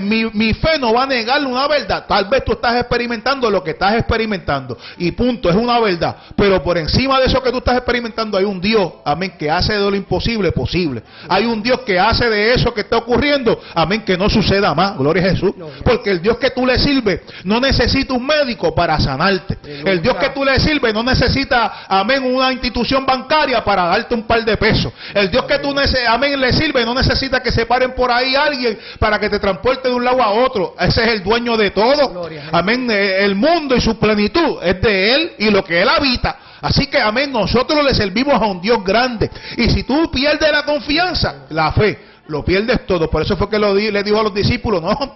mi, mi, fe no va a negarle una verdad. Tal vez tú estás experimentando lo que estás experimentando y punto, es una verdad. Pero por encima de eso que tú estás experimentando hay un Dios, amén, que hace de lo imposible posible. Hay un Dios que hace de eso que está ocurriendo, amén, que no suceda más. Gloria a Jesús. Porque el Dios que tú le sirves no necesita un médico para sanarte. El Dios que tú le sirves no necesita, amén, una institución bancaria para darte un par de pesos. El Dios que tú, amén, le sirve no necesita que se paren por ahí alguien para que te transporte de un lado a otro. Ese es el dueño de todo. Amén. Eh, el mundo y su plenitud es de Él y lo que Él habita. Así que, amén, nosotros le servimos a un Dios grande. Y si tú pierdes la confianza, la fe, lo pierdes todo. Por eso fue que lo le dijo a los discípulos, no,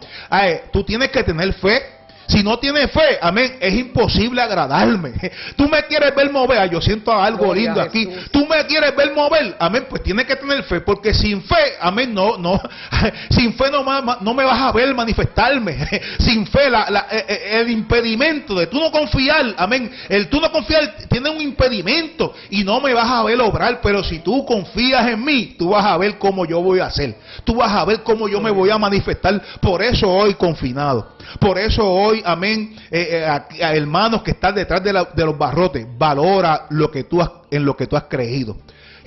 tú tienes que tener fe si no tienes fe, amén, es imposible agradarme. Tú me quieres ver mover, yo siento algo lindo aquí. Tú me quieres ver mover, amén, pues tienes que tener fe, porque sin fe, amén, no, no, sin fe no, no me vas a ver manifestarme. Sin fe, la, eh, eh, el impedimento de tú no confiar, amén, el tú no confiar tiene un impedimento y no me vas a ver obrar, pero si tú confías en mí, tú vas a ver cómo yo voy a hacer. Tú vas a ver cómo yo me voy a manifestar. Por eso hoy confinado. Por eso hoy, amén, eh, eh, hermanos que están detrás de, de, los barrotes, valora lo que tú has, en lo que tú has creído.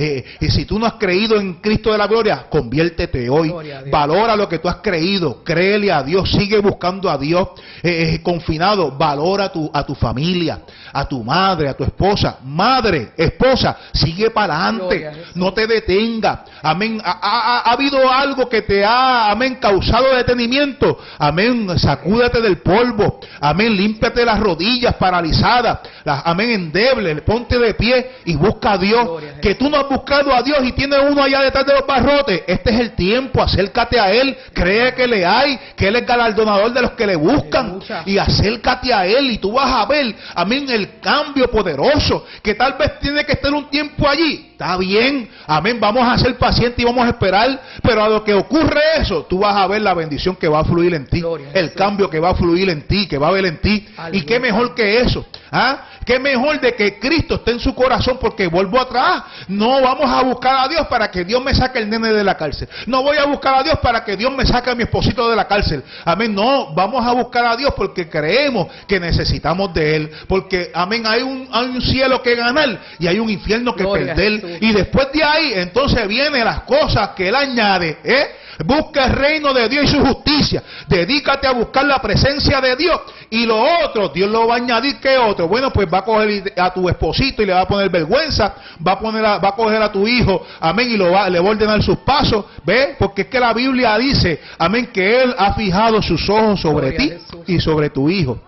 Eh, y si tú no has creído en Cristo de la gloria, conviértete hoy. Valora lo que tú has creído. Créele a Dios. Sigue buscando a Dios. Eh, eh, confinado, valora a tu, a tu familia, a tu madre, a tu esposa. Madre, esposa, sigue para adelante. No te detenga. Amén. Ha, habido algo que te ha, amén, causado detenimiento. Amén. Sacúdate del polvo. Amén. Límpiate las rodillas paralizadas. Las, amén. Endeble. Ponte de pie y busca a Dios. que tú no buscado a Dios y tiene uno allá detrás de los barrotes, este es el tiempo, acércate a Él, cree que le hay, que Él es galardonador de los que le buscan y acércate a Él y tú vas a ver, amén, el cambio poderoso, que tal vez tiene que estar un tiempo allí, Está bien, amén, vamos a ser pacientes y vamos a esperar, pero a lo que ocurre eso, tú vas a ver la bendición que va a fluir en ti, el cambio que va a fluir en ti, que va a haber en ti. Y qué mejor que eso, ¿ah? Qué mejor de que Cristo esté en su corazón, porque vuelvo atrás, no vamos a buscar a Dios para que Dios me saque el nene de la cárcel. No voy a buscar a Dios para que Dios me saque a mi esposito de la cárcel. Amén, no, vamos a buscar a Dios porque creemos que necesitamos de Él, porque, amén, hay un, hay un cielo que ganar y hay un infierno que perder. Y después de ahí, entonces vienen las cosas que Él añade. ¿eh? Busca el reino de Dios y su justicia. Dedícate a buscar la presencia de Dios. Y lo otro, Dios lo va a añadir que otro. Bueno, pues va a coger a tu esposito y le va a poner vergüenza. Va a, poner va a coger a tu hijo, amén, y lo va, le va a ordenar sus pasos. ¿Ve? Porque es que la Biblia dice, amén, que Él ha fijado sus ojos sobre ti y sobre tu hijo,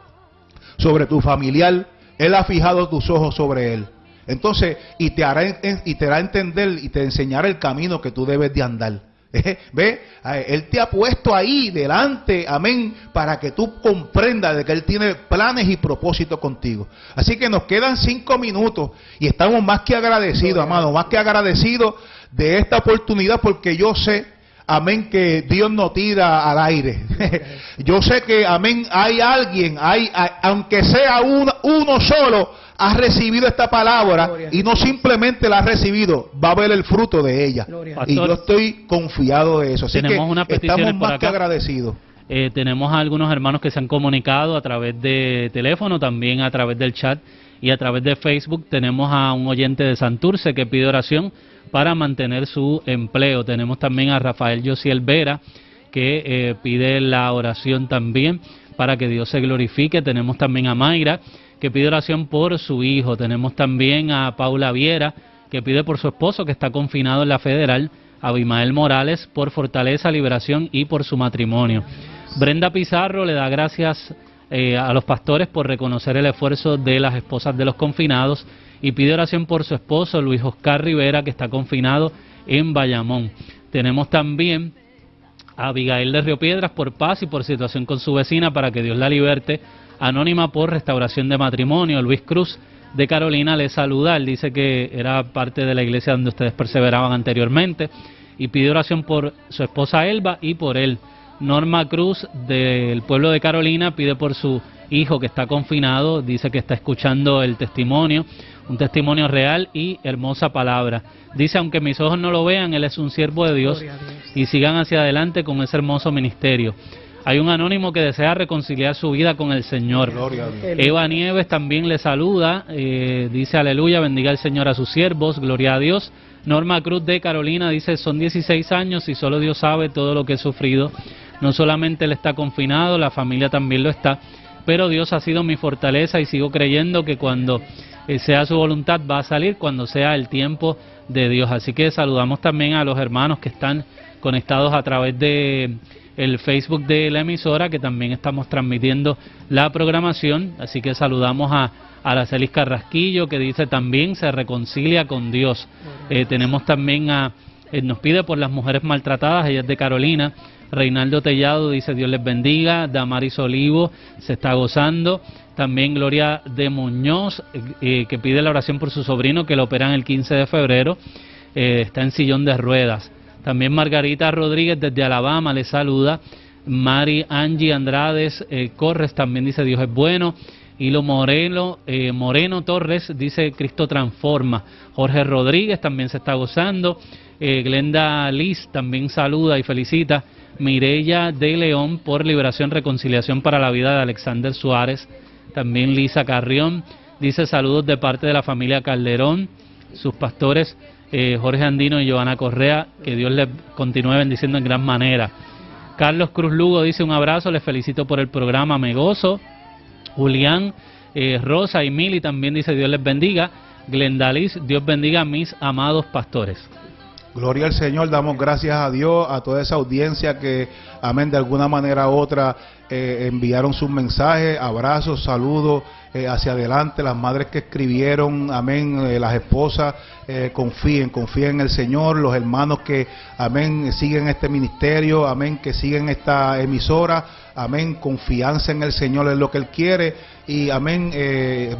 sobre tu familiar. Él ha fijado tus ojos sobre Él. Entonces, y te hará, y te hará entender y te enseñará el camino que tú debes de andar. ¿Ve? Él te ha puesto ahí delante, amén, para que tú comprendas de que Él tiene planes y propósitos contigo. Así que nos quedan cinco minutos y estamos más que agradecidos, amado, más que agradecidos de esta oportunidad porque yo sé, amén, que Dios no tira al aire. yo sé que, amén, hay alguien, hay, aunque sea uno, uno solo, ha recibido esta palabra y no simplemente la ha recibido, va a ver el fruto de ella. y yo estoy confiado de eso. Así que estamos más que agradecidos. Eh, tenemos a algunos hermanos que se han comunicado a través de teléfono, también a través del chat y a través de Facebook. Tenemos a un oyente de Santurce que pide oración para mantener su empleo. Tenemos también a Rafael Josiel Vera que eh, pide la oración también para que Dios se glorifique. Tenemos también a Mayra que pide oración por su hijo. Tenemos también a Paula Viera, que pide por su esposo, que está confinado en la federal. Abimael Morales por fortaleza, liberación y por su matrimonio. Brenda Pizarro le da gracias eh, a los pastores por reconocer el esfuerzo de las esposas de los confinados y pide oración por su esposo Luis Oscar Rivera, que está confinado en Bayamón. Tenemos también a Abigail de Río Piedras por paz y por situación con su vecina para que Dios la liberte Anónima por Restauración de Matrimonio, Luis Cruz de Carolina le saluda, él dice que era parte de la iglesia donde ustedes perseveraban anteriormente y pide oración por su esposa Elba y por él. Norma Cruz del pueblo de Carolina pide por su hijo que está confinado, dice que está escuchando el testimonio, un testimonio real y hermosa palabra. Dice, aunque mis ojos no lo vean, Él es un siervo de Dios, y sigan hacia adelante con ese hermoso ministerio. Hay un anónimo que desea reconciliar su vida con el Señor. Eva Nieves también le saluda, eh, dice aleluya, bendiga el Señor a sus siervos, gloria a Dios. Norma Cruz de Carolina dice, son 16 años y solo Dios sabe todo lo que he sufrido. No solamente él está confinado, la familia también lo está, pero Dios ha sido mi fortaleza y sigo creyendo que cuando eh, sea su voluntad va a salir, cuando sea el tiempo de Dios. Así que saludamos también a los hermanos que están conectados a través de el Facebook de la emisora, que también estamos transmitiendo la programación. Así que saludamos a Aracelis Carrasquillo, que dice también se reconcilia con Dios. Eh, tenemos también a, eh, nos pide por las mujeres maltratadas, ella es de Carolina. Reinaldo Tellado dice Dios les bendiga. Damaris Olivo se está gozando. También Gloria de Muñoz, eh, que pide la oración por su sobrino que lo operan el 15 de febrero. está en sillón de ruedas. También Margarita Rodríguez desde Alabama le saluda. Mari Angie Andrades eh, Corres también dice Dios es bueno. Hilo Moreno, eh, Moreno Torres dice Cristo transforma. Jorge Rodríguez también se está gozando. Eh, Glenda Liz también saluda y felicita. Mireya de León por liberación, reconciliación para la vida de Alexander Suárez. También Lisa Carrión dice saludos de parte de la familia Calderón, sus pastores eh, Jorge Andino y Giovanna Correa, que Dios les continúe bendiciendo en gran manera. Carlos Cruz Lugo dice un abrazo, les felicito por el programa, me gozo. Julián eh, Rosa y Mili también dice Dios les bendiga. Glendalis, Dios bendiga a mis amados pastores. Gloria al Señor, damos gracias a Dios, a toda esa audiencia que, amén, de alguna manera u otra eh, enviaron sus mensajes, abrazos, saludos hacia adelante, las madres que escribieron, amén, las esposas, confíen, confíen en el Señor, los hermanos que, amén, siguen este ministerio, amén, que siguen esta emisora, amén, confianza en el Señor es lo que Él quiere y amén,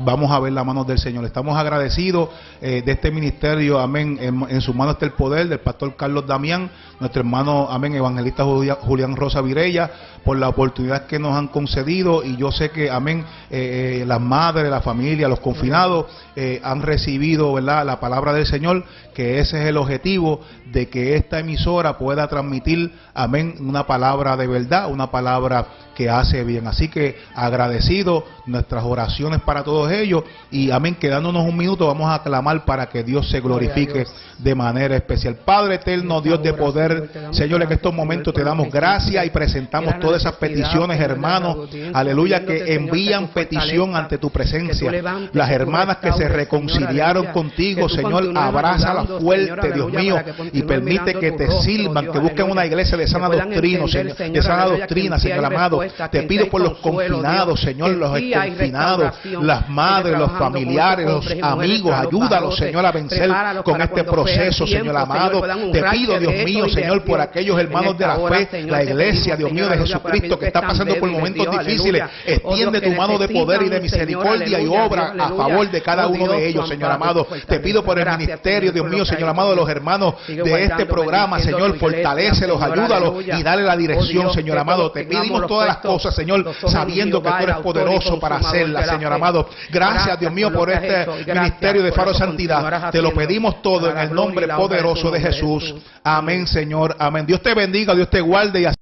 vamos a ver la mano del Señor. Estamos agradecidos de este ministerio, amén, en, en su mano está el poder del pastor Carlos Damián, nuestro hermano, amén, evangelista Julián Rosa Virella, por la oportunidad que nos han concedido y yo sé que, amén, eh, eh, las madres, la familia, los confinados eh, han recibido, ¿verdad?, la palabra del Señor, que ese es el objetivo de que esta emisora pueda transmitir, amén, una palabra de verdad, una palabra que hace bien. Así que agradecido nuestras oraciones para todos ellos y amén, quedándonos un minuto vamos a clamar para que Dios se glorifique de manera especial. Padre eterno, Dios de poder, Señor, en estos momentos te damos gracias y presentamos todas esas peticiones, hermanos, aleluya, que envían petición ante tu presencia. Las hermanas que se reconciliaron contigo, Señor, abrázalas fuerte, Dios mío, y permite que te sirvan, que busquen una iglesia de sana doctrina, de sana doctrina, Señor amado. Te pido por los confinados, Señor, los confinados, las madres, los familiares, los amigos, ayúdalos, Señor, a vencer con este proceso, Señor amado. Te pido, Dios mío, Señor, por aquellos hermanos de la fe, la iglesia, Dios mío, de Jesucristo, que está pasando por momentos difíciles. Extiende tu mano de poder y de misericordia y obra a favor de cada uno de ellos, Señor amado. Te pido por el ministerio, Dios mío, Señor amado, de los hermanos de este programa, Señor, fortalecelos, ayúdalos y dale la dirección, Señor amado. Te pedimos todas las cosas, Señor, sabiendo que tú eres poderoso para hacerlas, Señor amado. Gracias, Dios mío, por este ministerio de Faro Santidad. Te lo pedimos todo en el nombre poderoso de Jesús. Amén, Señor. Amén. Dios te bendiga, Dios te guarde y